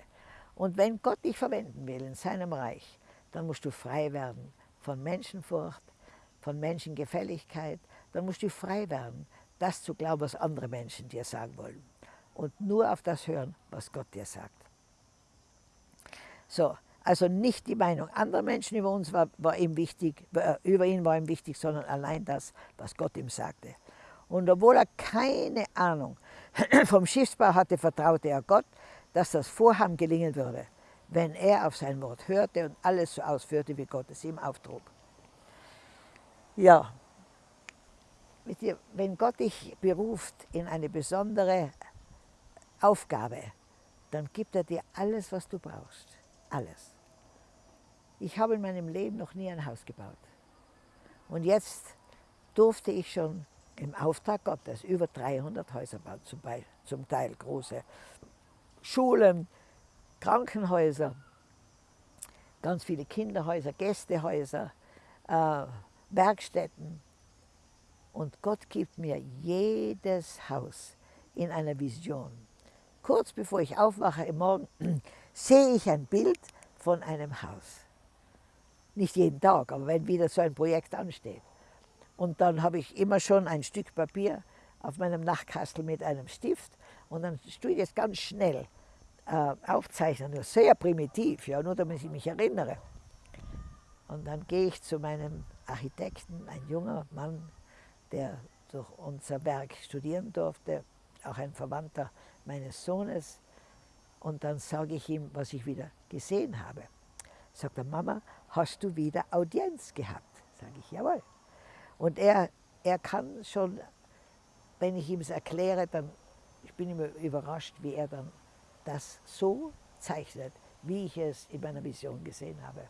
Und wenn Gott dich verwenden will in seinem Reich, dann musst du frei werden von Menschenfurcht, von Menschengefälligkeit, dann musst du frei werden, das zu glauben, was andere Menschen dir sagen wollen. Und nur auf das hören, was Gott dir sagt. So, also nicht die Meinung anderer Menschen über uns war, war ihm wichtig, äh, über ihn war ihm wichtig, sondern allein das, was Gott ihm sagte. Und obwohl er keine Ahnung <clears throat> vom Schiffsbau hatte, vertraute er Gott, dass das Vorhaben gelingen würde, wenn er auf sein Wort hörte und alles so ausführte, wie Gott es ihm auftrug. Ja, wenn Gott dich beruft in eine besondere Aufgabe, dann gibt er dir alles, was du brauchst. Alles. Ich habe in meinem Leben noch nie ein Haus gebaut. Und jetzt durfte ich schon im Auftrag Gottes über 300 Häuser bauen, zum, zum Teil große Schulen, Krankenhäuser, ganz viele Kinderhäuser, Gästehäuser, äh, Werkstätten. Und Gott gibt mir jedes Haus in einer Vision. Kurz bevor ich aufwache im Morgen, sehe ich ein Bild von einem Haus. Nicht jeden Tag, aber wenn wieder so ein Projekt ansteht. Und dann habe ich immer schon ein Stück Papier auf meinem Nachtkastel mit einem Stift und dann tue ich das ganz schnell äh, aufzeichnen, nur sehr primitiv, ja, nur damit ich mich erinnere. Und dann gehe ich zu meinem Architekten, ein junger Mann, der durch unser Werk studieren durfte, auch ein Verwandter meines Sohnes. Und dann sage ich ihm, was ich wieder gesehen habe. Sagt er, Mama, hast du wieder Audienz gehabt? Sage ich, jawohl. Und er, er kann schon, wenn ich ihm es erkläre, dann ich bin immer überrascht, wie er dann das so zeichnet, wie ich es in meiner Vision gesehen habe.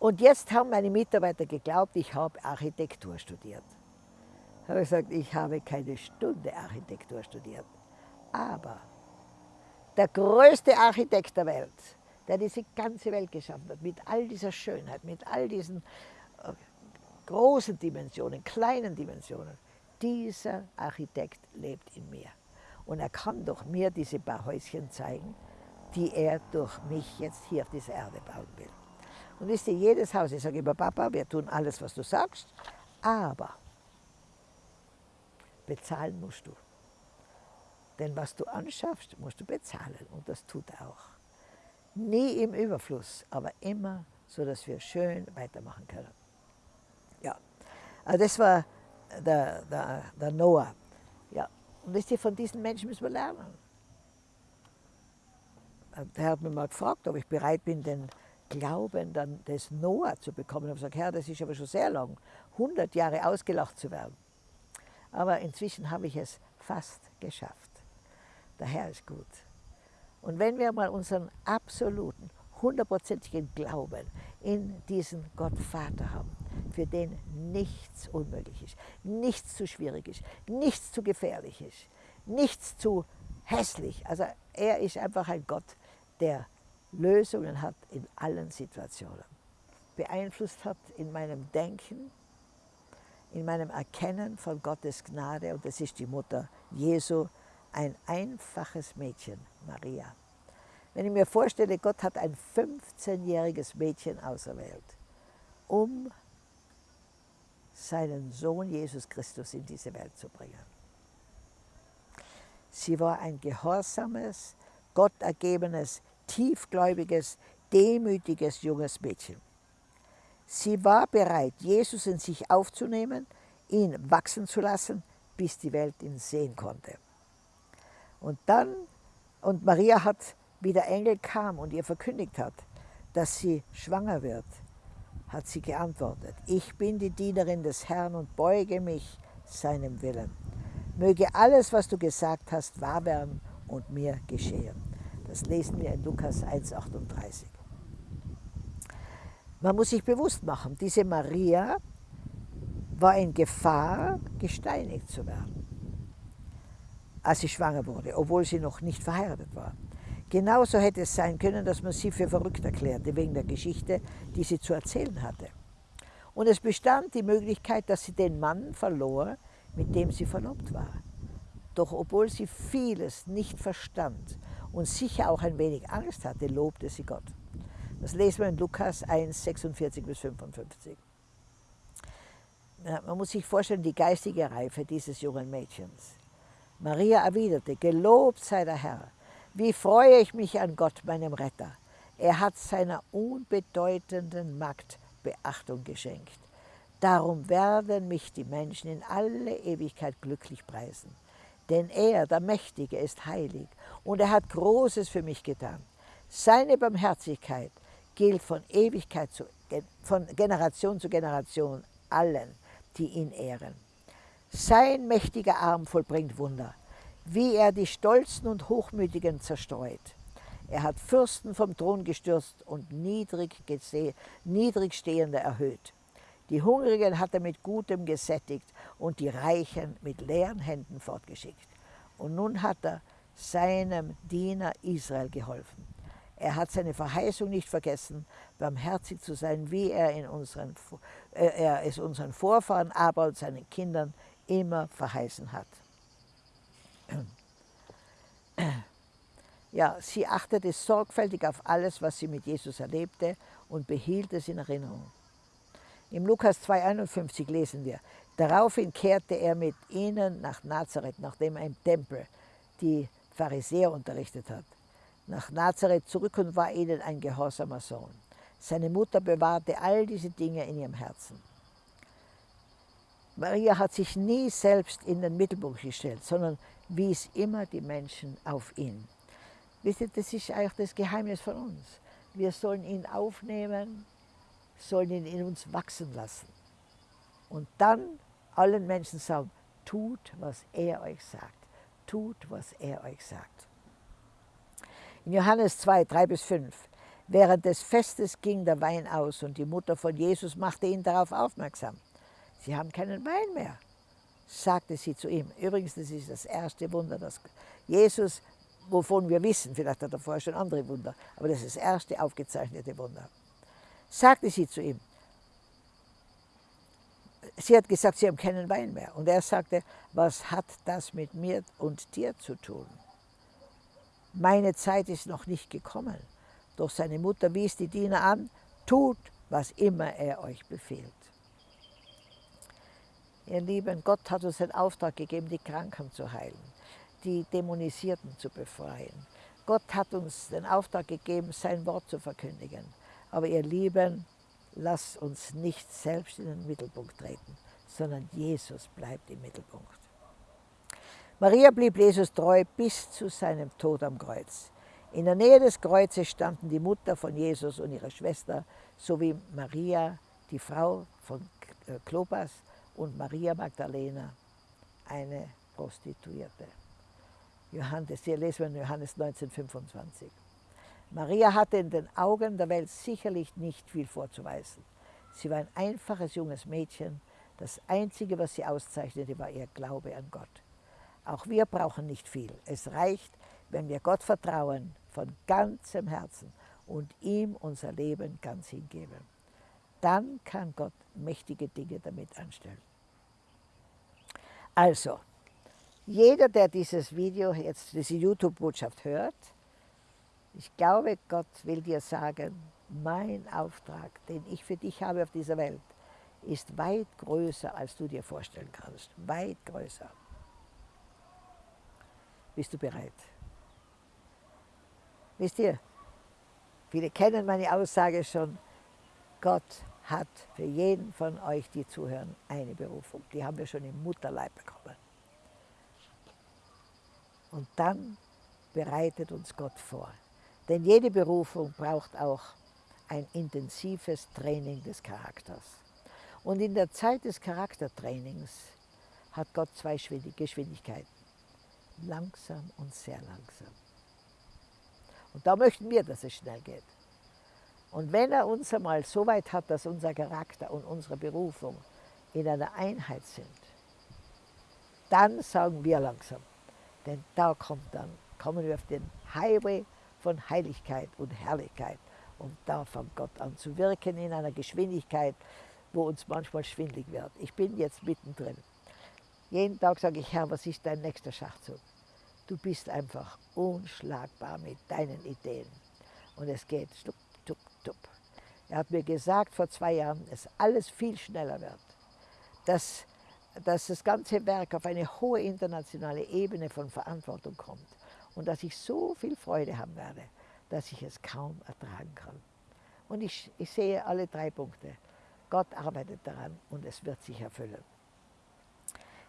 Und jetzt haben meine Mitarbeiter geglaubt, ich habe Architektur studiert. Ich habe gesagt, ich habe keine Stunde Architektur studiert. Aber der größte Architekt der Welt, der diese ganze Welt geschaffen hat, mit all dieser Schönheit, mit all diesen äh, großen Dimensionen, kleinen Dimensionen, dieser Architekt lebt in mir. Und er kann doch mir diese paar Häuschen zeigen, die er durch mich jetzt hier auf dieser Erde bauen will. Und wisst ihr, jedes Haus, ich sage immer, Papa, wir tun alles, was du sagst, aber bezahlen musst du. Denn was du anschaffst, musst du bezahlen und das tut er auch. Nie im Überfluss, aber immer so, dass wir schön weitermachen können. Ja, also das war der, der, der Noah. Ja, und wisst ihr, von diesen Menschen müssen wir lernen. Der hat mich mal gefragt, ob ich bereit bin, den Glauben dann des Noah zu bekommen. Ich habe gesagt, Herr, das ist aber schon sehr lang, 100 Jahre ausgelacht zu werden. Aber inzwischen habe ich es fast geschafft. Der Herr ist gut. Und wenn wir mal unseren absoluten, hundertprozentigen Glauben in diesen Gott Vater haben, für den nichts unmöglich ist, nichts zu schwierig ist, nichts zu gefährlich ist, nichts zu hässlich. Also er ist einfach ein Gott, der Lösungen hat in allen Situationen. Beeinflusst hat in meinem Denken, in meinem Erkennen von Gottes Gnade, und das ist die Mutter Jesu, ein einfaches Mädchen, Maria. Wenn ich mir vorstelle, Gott hat ein 15-jähriges Mädchen auserwählt, um seinen Sohn Jesus Christus in diese Welt zu bringen. Sie war ein gehorsames, gottergebenes, tiefgläubiges, demütiges junges Mädchen. Sie war bereit, Jesus in sich aufzunehmen, ihn wachsen zu lassen, bis die Welt ihn sehen konnte. Und dann, und Maria hat, wie der Engel kam und ihr verkündigt hat, dass sie schwanger wird, hat sie geantwortet, ich bin die Dienerin des Herrn und beuge mich seinem Willen. Möge alles, was du gesagt hast, wahr werden und mir geschehen. Das lesen wir in Lukas 1,38. Man muss sich bewusst machen, diese Maria war in Gefahr, gesteinigt zu werden, als sie schwanger wurde, obwohl sie noch nicht verheiratet war. Genauso hätte es sein können, dass man sie für verrückt erklärte, wegen der Geschichte, die sie zu erzählen hatte. Und es bestand die Möglichkeit, dass sie den Mann verlor, mit dem sie verlobt war. Doch obwohl sie vieles nicht verstand und sicher auch ein wenig Angst hatte, lobte sie Gott. Das lesen wir in Lukas 1, 46 bis 55. Ja, man muss sich vorstellen, die geistige Reife dieses jungen Mädchens. Maria erwiderte, gelobt sei der Herr, wie freue ich mich an Gott, meinem Retter. Er hat seiner unbedeutenden Magd Beachtung geschenkt. Darum werden mich die Menschen in alle Ewigkeit glücklich preisen. Denn er, der Mächtige, ist heilig und er hat Großes für mich getan. Seine Barmherzigkeit gilt von Ewigkeit zu, von Generation zu Generation allen, die ihn ehren. Sein mächtiger Arm vollbringt Wunder wie er die Stolzen und Hochmütigen zerstreut. Er hat Fürsten vom Thron gestürzt und niedrig, Niedrigstehende erhöht. Die Hungrigen hat er mit Gutem gesättigt und die Reichen mit leeren Händen fortgeschickt. Und nun hat er seinem Diener Israel geholfen. Er hat seine Verheißung nicht vergessen, barmherzig zu sein, wie er, in unseren, äh, er es unseren Vorfahren, aber und seinen Kindern immer verheißen hat. Ja, sie achtete sorgfältig auf alles, was sie mit Jesus erlebte und behielt es in Erinnerung. Im Lukas 2,51 lesen wir, daraufhin kehrte er mit ihnen nach Nazareth, nachdem er im Tempel die Pharisäer unterrichtet hat. Nach Nazareth zurück und war ihnen ein gehorsamer Sohn. Seine Mutter bewahrte all diese Dinge in ihrem Herzen. Maria hat sich nie selbst in den Mittelpunkt gestellt, sondern wies immer die Menschen auf ihn. Wisst ihr, das ist eigentlich das Geheimnis von uns. Wir sollen ihn aufnehmen, sollen ihn in uns wachsen lassen. Und dann allen Menschen sagen, tut, was er euch sagt. Tut, was er euch sagt. In Johannes 2, 3 bis 5. Während des Festes ging der Wein aus und die Mutter von Jesus machte ihn darauf aufmerksam. Sie haben keinen Wein mehr sagte sie zu ihm. Übrigens, das ist das erste Wunder, dass Jesus, wovon wir wissen, vielleicht hat er vorher schon andere Wunder, aber das ist das erste aufgezeichnete Wunder. Sagte sie zu ihm. Sie hat gesagt, sie haben keinen Wein mehr. Und er sagte, was hat das mit mir und dir zu tun? Meine Zeit ist noch nicht gekommen. Doch seine Mutter wies die Diener an, tut, was immer er euch befiehlt. Ihr Lieben, Gott hat uns den Auftrag gegeben, die Kranken zu heilen, die Dämonisierten zu befreien. Gott hat uns den Auftrag gegeben, sein Wort zu verkündigen. Aber ihr Lieben, lasst uns nicht selbst in den Mittelpunkt treten, sondern Jesus bleibt im Mittelpunkt. Maria blieb Jesus treu bis zu seinem Tod am Kreuz. In der Nähe des Kreuzes standen die Mutter von Jesus und ihre Schwester sowie Maria, die Frau von Klopas und Maria Magdalena, eine Prostituierte. Johannes, hier lesen wir in Johannes 1925. Maria hatte in den Augen der Welt sicherlich nicht viel vorzuweisen. Sie war ein einfaches junges Mädchen. Das Einzige, was sie auszeichnete, war ihr Glaube an Gott. Auch wir brauchen nicht viel. Es reicht, wenn wir Gott vertrauen von ganzem Herzen und ihm unser Leben ganz hingeben. Dann kann Gott mächtige Dinge damit anstellen. Also, jeder, der dieses Video jetzt, diese YouTube-Botschaft hört, ich glaube, Gott will dir sagen, mein Auftrag, den ich für dich habe auf dieser Welt, ist weit größer, als du dir vorstellen kannst. Weit größer. Bist du bereit? Wisst ihr, viele kennen meine Aussage schon, Gott hat für jeden von euch, die zuhören, eine Berufung. Die haben wir schon im Mutterleib bekommen. Und dann bereitet uns Gott vor. Denn jede Berufung braucht auch ein intensives Training des Charakters. Und in der Zeit des Charaktertrainings hat Gott zwei Geschwindigkeiten. Langsam und sehr langsam. Und da möchten wir, dass es schnell geht. Und wenn er uns einmal so weit hat, dass unser Charakter und unsere Berufung in einer Einheit sind, dann sagen wir langsam, denn da kommt dann, kommen wir auf den Highway von Heiligkeit und Herrlichkeit. Und da fängt Gott an zu wirken in einer Geschwindigkeit, wo uns manchmal schwindlig wird. Ich bin jetzt mittendrin. Jeden Tag sage ich, Herr, was ist dein nächster Schachzug? Du bist einfach unschlagbar mit deinen Ideen. Und es geht stup, tup. Er hat mir gesagt vor zwei Jahren, dass alles viel schneller wird. Dass, dass das ganze Werk auf eine hohe internationale Ebene von Verantwortung kommt. Und dass ich so viel Freude haben werde, dass ich es kaum ertragen kann. Und ich, ich sehe alle drei Punkte. Gott arbeitet daran und es wird sich erfüllen.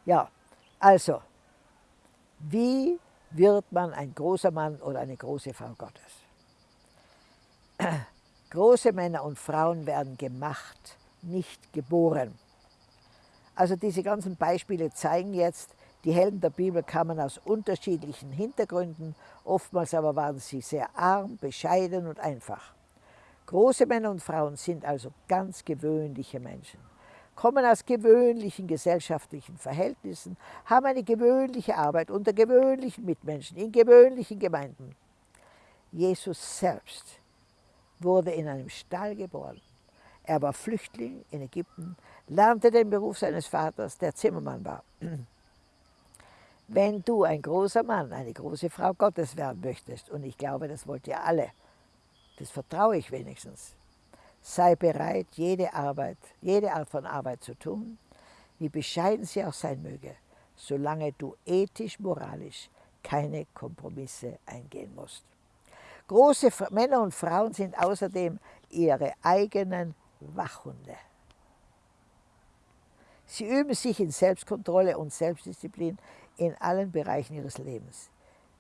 Ja, also, wie wird man ein großer Mann oder eine große Frau Gottes? Große Männer und Frauen werden gemacht, nicht geboren. Also diese ganzen Beispiele zeigen jetzt, die Helden der Bibel kamen aus unterschiedlichen Hintergründen, oftmals aber waren sie sehr arm, bescheiden und einfach. Große Männer und Frauen sind also ganz gewöhnliche Menschen, kommen aus gewöhnlichen gesellschaftlichen Verhältnissen, haben eine gewöhnliche Arbeit unter gewöhnlichen Mitmenschen, in gewöhnlichen Gemeinden. Jesus selbst wurde in einem Stall geboren. Er war Flüchtling in Ägypten, lernte den Beruf seines Vaters, der Zimmermann war. <clears throat> Wenn du ein großer Mann, eine große Frau Gottes werden möchtest, und ich glaube, das wollt ihr alle, das vertraue ich wenigstens, sei bereit, jede Arbeit, jede Art von Arbeit zu tun, wie bescheiden sie auch sein möge, solange du ethisch, moralisch keine Kompromisse eingehen musst. Große Männer und Frauen sind außerdem ihre eigenen Wachhunde. Sie üben sich in Selbstkontrolle und Selbstdisziplin in allen Bereichen ihres Lebens.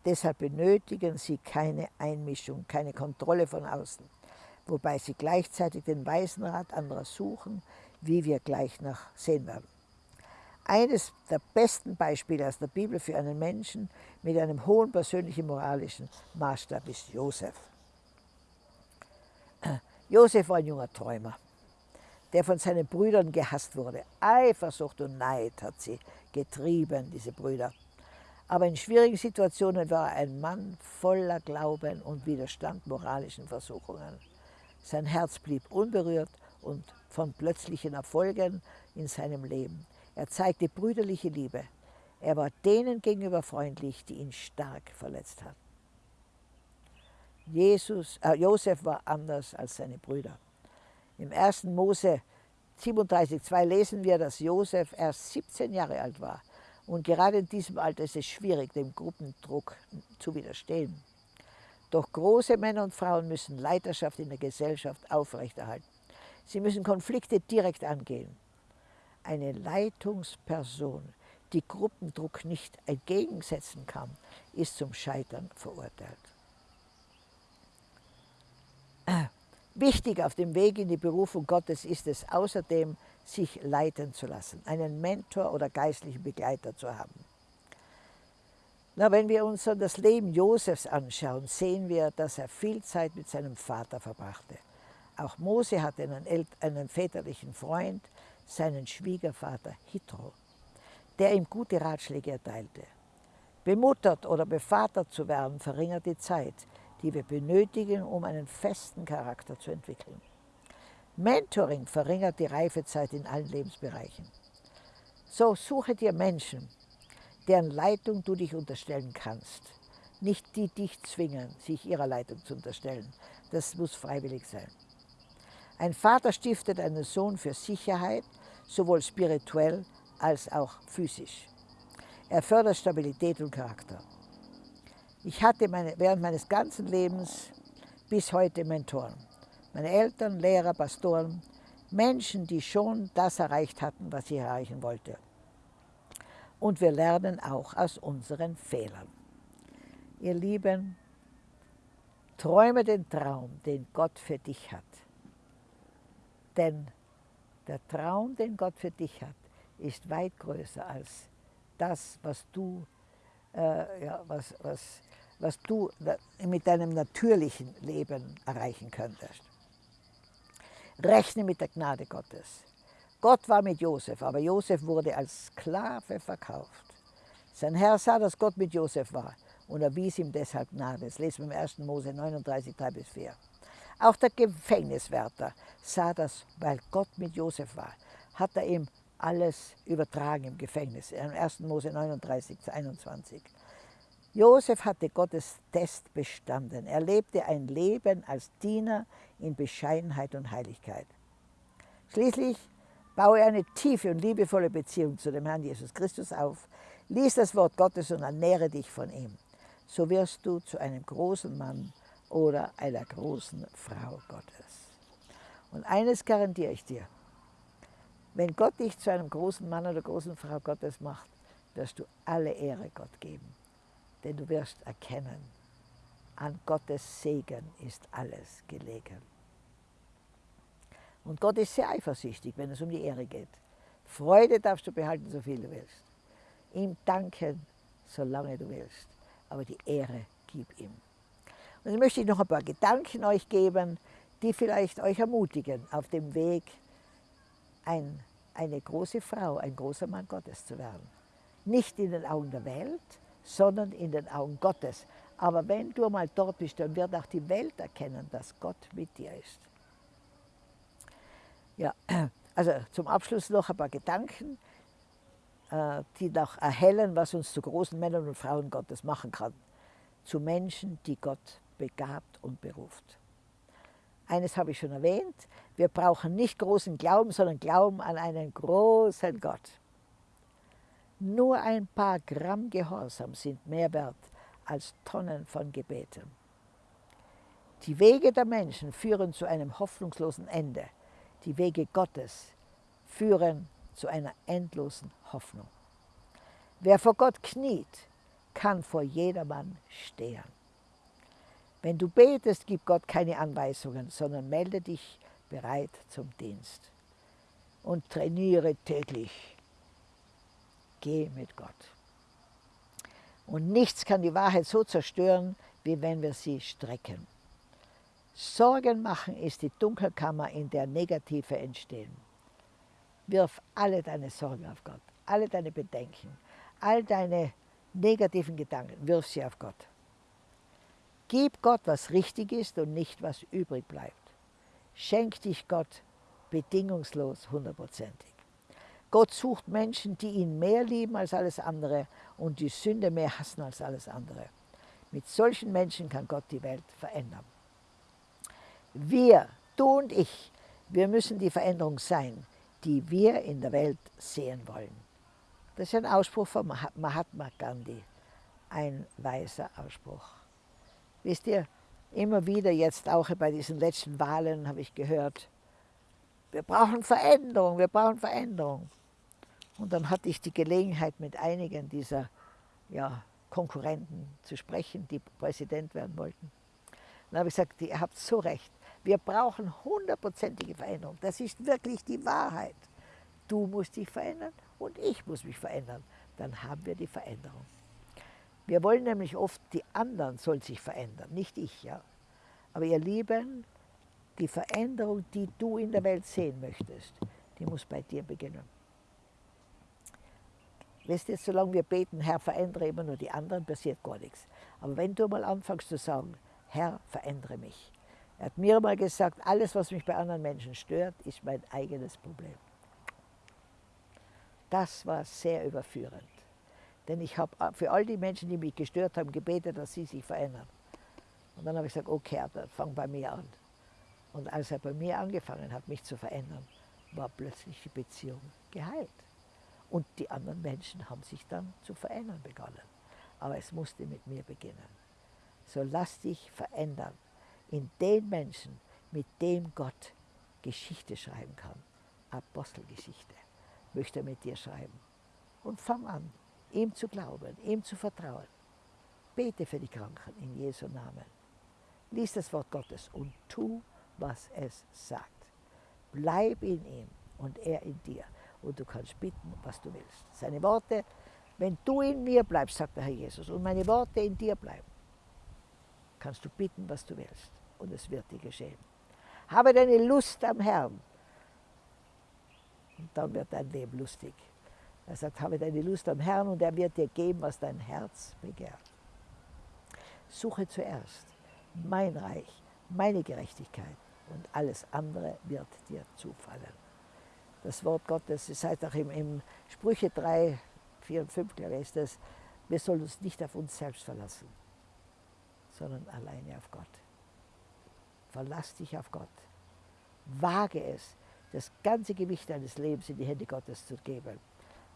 Deshalb benötigen sie keine Einmischung, keine Kontrolle von außen, wobei sie gleichzeitig den weisen Rat anderer suchen, wie wir gleich noch sehen werden. Eines der besten Beispiele aus der Bibel für einen Menschen mit einem hohen persönlichen moralischen Maßstab ist Josef. <clears throat> Josef war ein junger Träumer, der von seinen Brüdern gehasst wurde. Eifersucht und Neid hat sie getrieben, diese Brüder. Aber in schwierigen Situationen war er ein Mann voller Glauben und Widerstand moralischen Versuchungen. Sein Herz blieb unberührt und von plötzlichen Erfolgen in seinem Leben. Er zeigte brüderliche Liebe. Er war denen gegenüber freundlich, die ihn stark verletzt hatten. Jesus, äh, Josef war anders als seine Brüder. Im 1. Mose 37,2 lesen wir, dass Josef erst 17 Jahre alt war. Und gerade in diesem Alter ist es schwierig, dem Gruppendruck zu widerstehen. Doch große Männer und Frauen müssen Leiterschaft in der Gesellschaft aufrechterhalten. Sie müssen Konflikte direkt angehen eine Leitungsperson, die Gruppendruck nicht entgegensetzen kann, ist zum Scheitern verurteilt. Wichtig auf dem Weg in die Berufung Gottes ist es außerdem, sich leiten zu lassen, einen Mentor oder geistlichen Begleiter zu haben. Na, wenn wir uns das Leben Josefs anschauen, sehen wir, dass er viel Zeit mit seinem Vater verbrachte. Auch Mose hatte einen, einen väterlichen Freund, seinen Schwiegervater Hitro, der ihm gute Ratschläge erteilte. Bemuttert oder bevatert zu werden, verringert die Zeit, die wir benötigen, um einen festen Charakter zu entwickeln. Mentoring verringert die Reifezeit in allen Lebensbereichen. So suche dir Menschen, deren Leitung du dich unterstellen kannst. Nicht die dich zwingen, sich ihrer Leitung zu unterstellen. Das muss freiwillig sein. Ein Vater stiftet einen Sohn für Sicherheit, sowohl spirituell als auch physisch. Er fördert Stabilität und Charakter. Ich hatte meine, während meines ganzen Lebens bis heute Mentoren. Meine Eltern, Lehrer, Pastoren, Menschen, die schon das erreicht hatten, was ich erreichen wollte. Und wir lernen auch aus unseren Fehlern. Ihr Lieben, träume den Traum, den Gott für dich hat. Denn der Traum, den Gott für dich hat, ist weit größer als das, was du, äh, ja, was, was, was du mit deinem natürlichen Leben erreichen könntest. Rechne mit der Gnade Gottes. Gott war mit Josef, aber Josef wurde als Sklave verkauft. Sein Herr sah, dass Gott mit Josef war und erwies ihm deshalb Gnade. Das lesen wir im 1. Mose 39, 3 bis 4. Auch der Gefängniswärter sah das, weil Gott mit Josef war, hat er ihm alles übertragen im Gefängnis. Im 1. Mose 39, 21. Josef hatte Gottes Test bestanden. Er lebte ein Leben als Diener in Bescheidenheit und Heiligkeit. Schließlich baue eine tiefe und liebevolle Beziehung zu dem Herrn Jesus Christus auf, lies das Wort Gottes und ernähre dich von ihm. So wirst du zu einem großen Mann oder einer großen Frau Gottes. Und eines garantiere ich dir, wenn Gott dich zu einem großen Mann oder großen Frau Gottes macht, wirst du alle Ehre Gott geben. Denn du wirst erkennen, an Gottes Segen ist alles gelegen. Und Gott ist sehr eifersüchtig, wenn es um die Ehre geht. Freude darfst du behalten, so viel du willst. Ihm danken, solange du willst. Aber die Ehre gib ihm. Und jetzt möchte ich noch ein paar Gedanken euch geben, die vielleicht euch ermutigen, auf dem Weg ein, eine große Frau, ein großer Mann Gottes zu werden. Nicht in den Augen der Welt, sondern in den Augen Gottes. Aber wenn du mal dort bist, dann wird auch die Welt erkennen, dass Gott mit dir ist. Ja, also zum Abschluss noch ein paar Gedanken, äh, die noch erhellen, was uns zu großen Männern und Frauen Gottes machen kann. Zu Menschen, die Gott begabt und beruft. Eines habe ich schon erwähnt, wir brauchen nicht großen Glauben, sondern Glauben an einen großen Gott. Nur ein paar Gramm Gehorsam sind mehr wert als Tonnen von Gebeten. Die Wege der Menschen führen zu einem hoffnungslosen Ende. Die Wege Gottes führen zu einer endlosen Hoffnung. Wer vor Gott kniet, kann vor jedermann stehen. Wenn du betest, gib Gott keine Anweisungen, sondern melde dich bereit zum Dienst und trainiere täglich geh mit Gott. Und nichts kann die Wahrheit so zerstören, wie wenn wir sie strecken. Sorgen machen ist die Dunkelkammer, in der Negative entstehen. Wirf alle deine Sorgen auf Gott, alle deine Bedenken, all deine negativen Gedanken, wirf sie auf Gott. Gib Gott, was richtig ist und nicht, was übrig bleibt. Schenk dich Gott bedingungslos hundertprozentig. Gott sucht Menschen, die ihn mehr lieben als alles andere und die Sünde mehr hassen als alles andere. Mit solchen Menschen kann Gott die Welt verändern. Wir, du und ich, wir müssen die Veränderung sein, die wir in der Welt sehen wollen. Das ist ein Ausspruch von Mahatma Gandhi, ein weiser Ausspruch. Wisst ihr, immer wieder jetzt auch bei diesen letzten Wahlen habe ich gehört, wir brauchen Veränderung, wir brauchen Veränderung. Und dann hatte ich die Gelegenheit, mit einigen dieser ja, Konkurrenten zu sprechen, die Präsident werden wollten. dann habe ich gesagt, ihr habt so recht. Wir brauchen hundertprozentige Veränderung. Das ist wirklich die Wahrheit. Du musst dich verändern und ich muss mich verändern. Dann haben wir die Veränderung. Wir wollen nämlich oft, die anderen sollen sich verändern, nicht ich. Ja. Aber ihr Lieben, die Veränderung, die du in der Welt sehen möchtest, die muss bei dir beginnen. Weißt du, solange wir beten, Herr, verändere immer nur die anderen, passiert gar nichts. Aber wenn du mal anfängst zu sagen, Herr, verändere mich. Er hat mir mal gesagt, alles, was mich bei anderen Menschen stört, ist mein eigenes Problem. Das war sehr überführend. Denn ich habe für all die Menschen, die mich gestört haben, gebetet, dass sie sich verändern. Und dann habe ich gesagt, okay, dann fang bei mir an. Und als er bei mir angefangen hat, mich zu verändern, war plötzlich die Beziehung geheilt. Und die anderen Menschen haben sich dann zu verändern begonnen. Aber es musste mit mir beginnen. So lass dich verändern in den Menschen, mit dem Gott Geschichte schreiben kann. Apostelgeschichte möchte er mit dir schreiben. Und fang an, ihm zu glauben, ihm zu vertrauen. Bete für die Kranken in Jesu Namen. Lies das Wort Gottes und tu, was es sagt. Bleib in ihm und er in dir und du kannst bitten, was du willst. Seine Worte, wenn du in mir bleibst, sagt der Herr Jesus, und meine Worte in dir bleiben, kannst du bitten, was du willst, und es wird dir geschehen. Habe deine Lust am Herrn Und dann wird dein Leben lustig. Er sagt, habe deine Lust am Herrn und er wird dir geben, was dein Herz begehrt. Suche zuerst mein Reich, meine Gerechtigkeit und alles andere wird dir zufallen. Das Wort Gottes, es heißt auch im, im Sprüche 3, 4 und 5, glaube ich, ist das, wir sollen uns nicht auf uns selbst verlassen, sondern alleine auf Gott. Verlass dich auf Gott. Wage es, das ganze Gewicht deines Lebens in die Hände Gottes zu geben.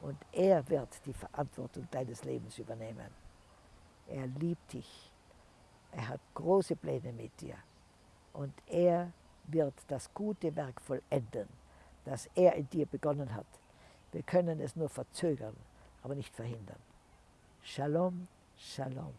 Und er wird die Verantwortung deines Lebens übernehmen. Er liebt dich. Er hat große Pläne mit dir. Und er wird das gute Werk vollenden, das er in dir begonnen hat. Wir können es nur verzögern, aber nicht verhindern. Shalom, Shalom.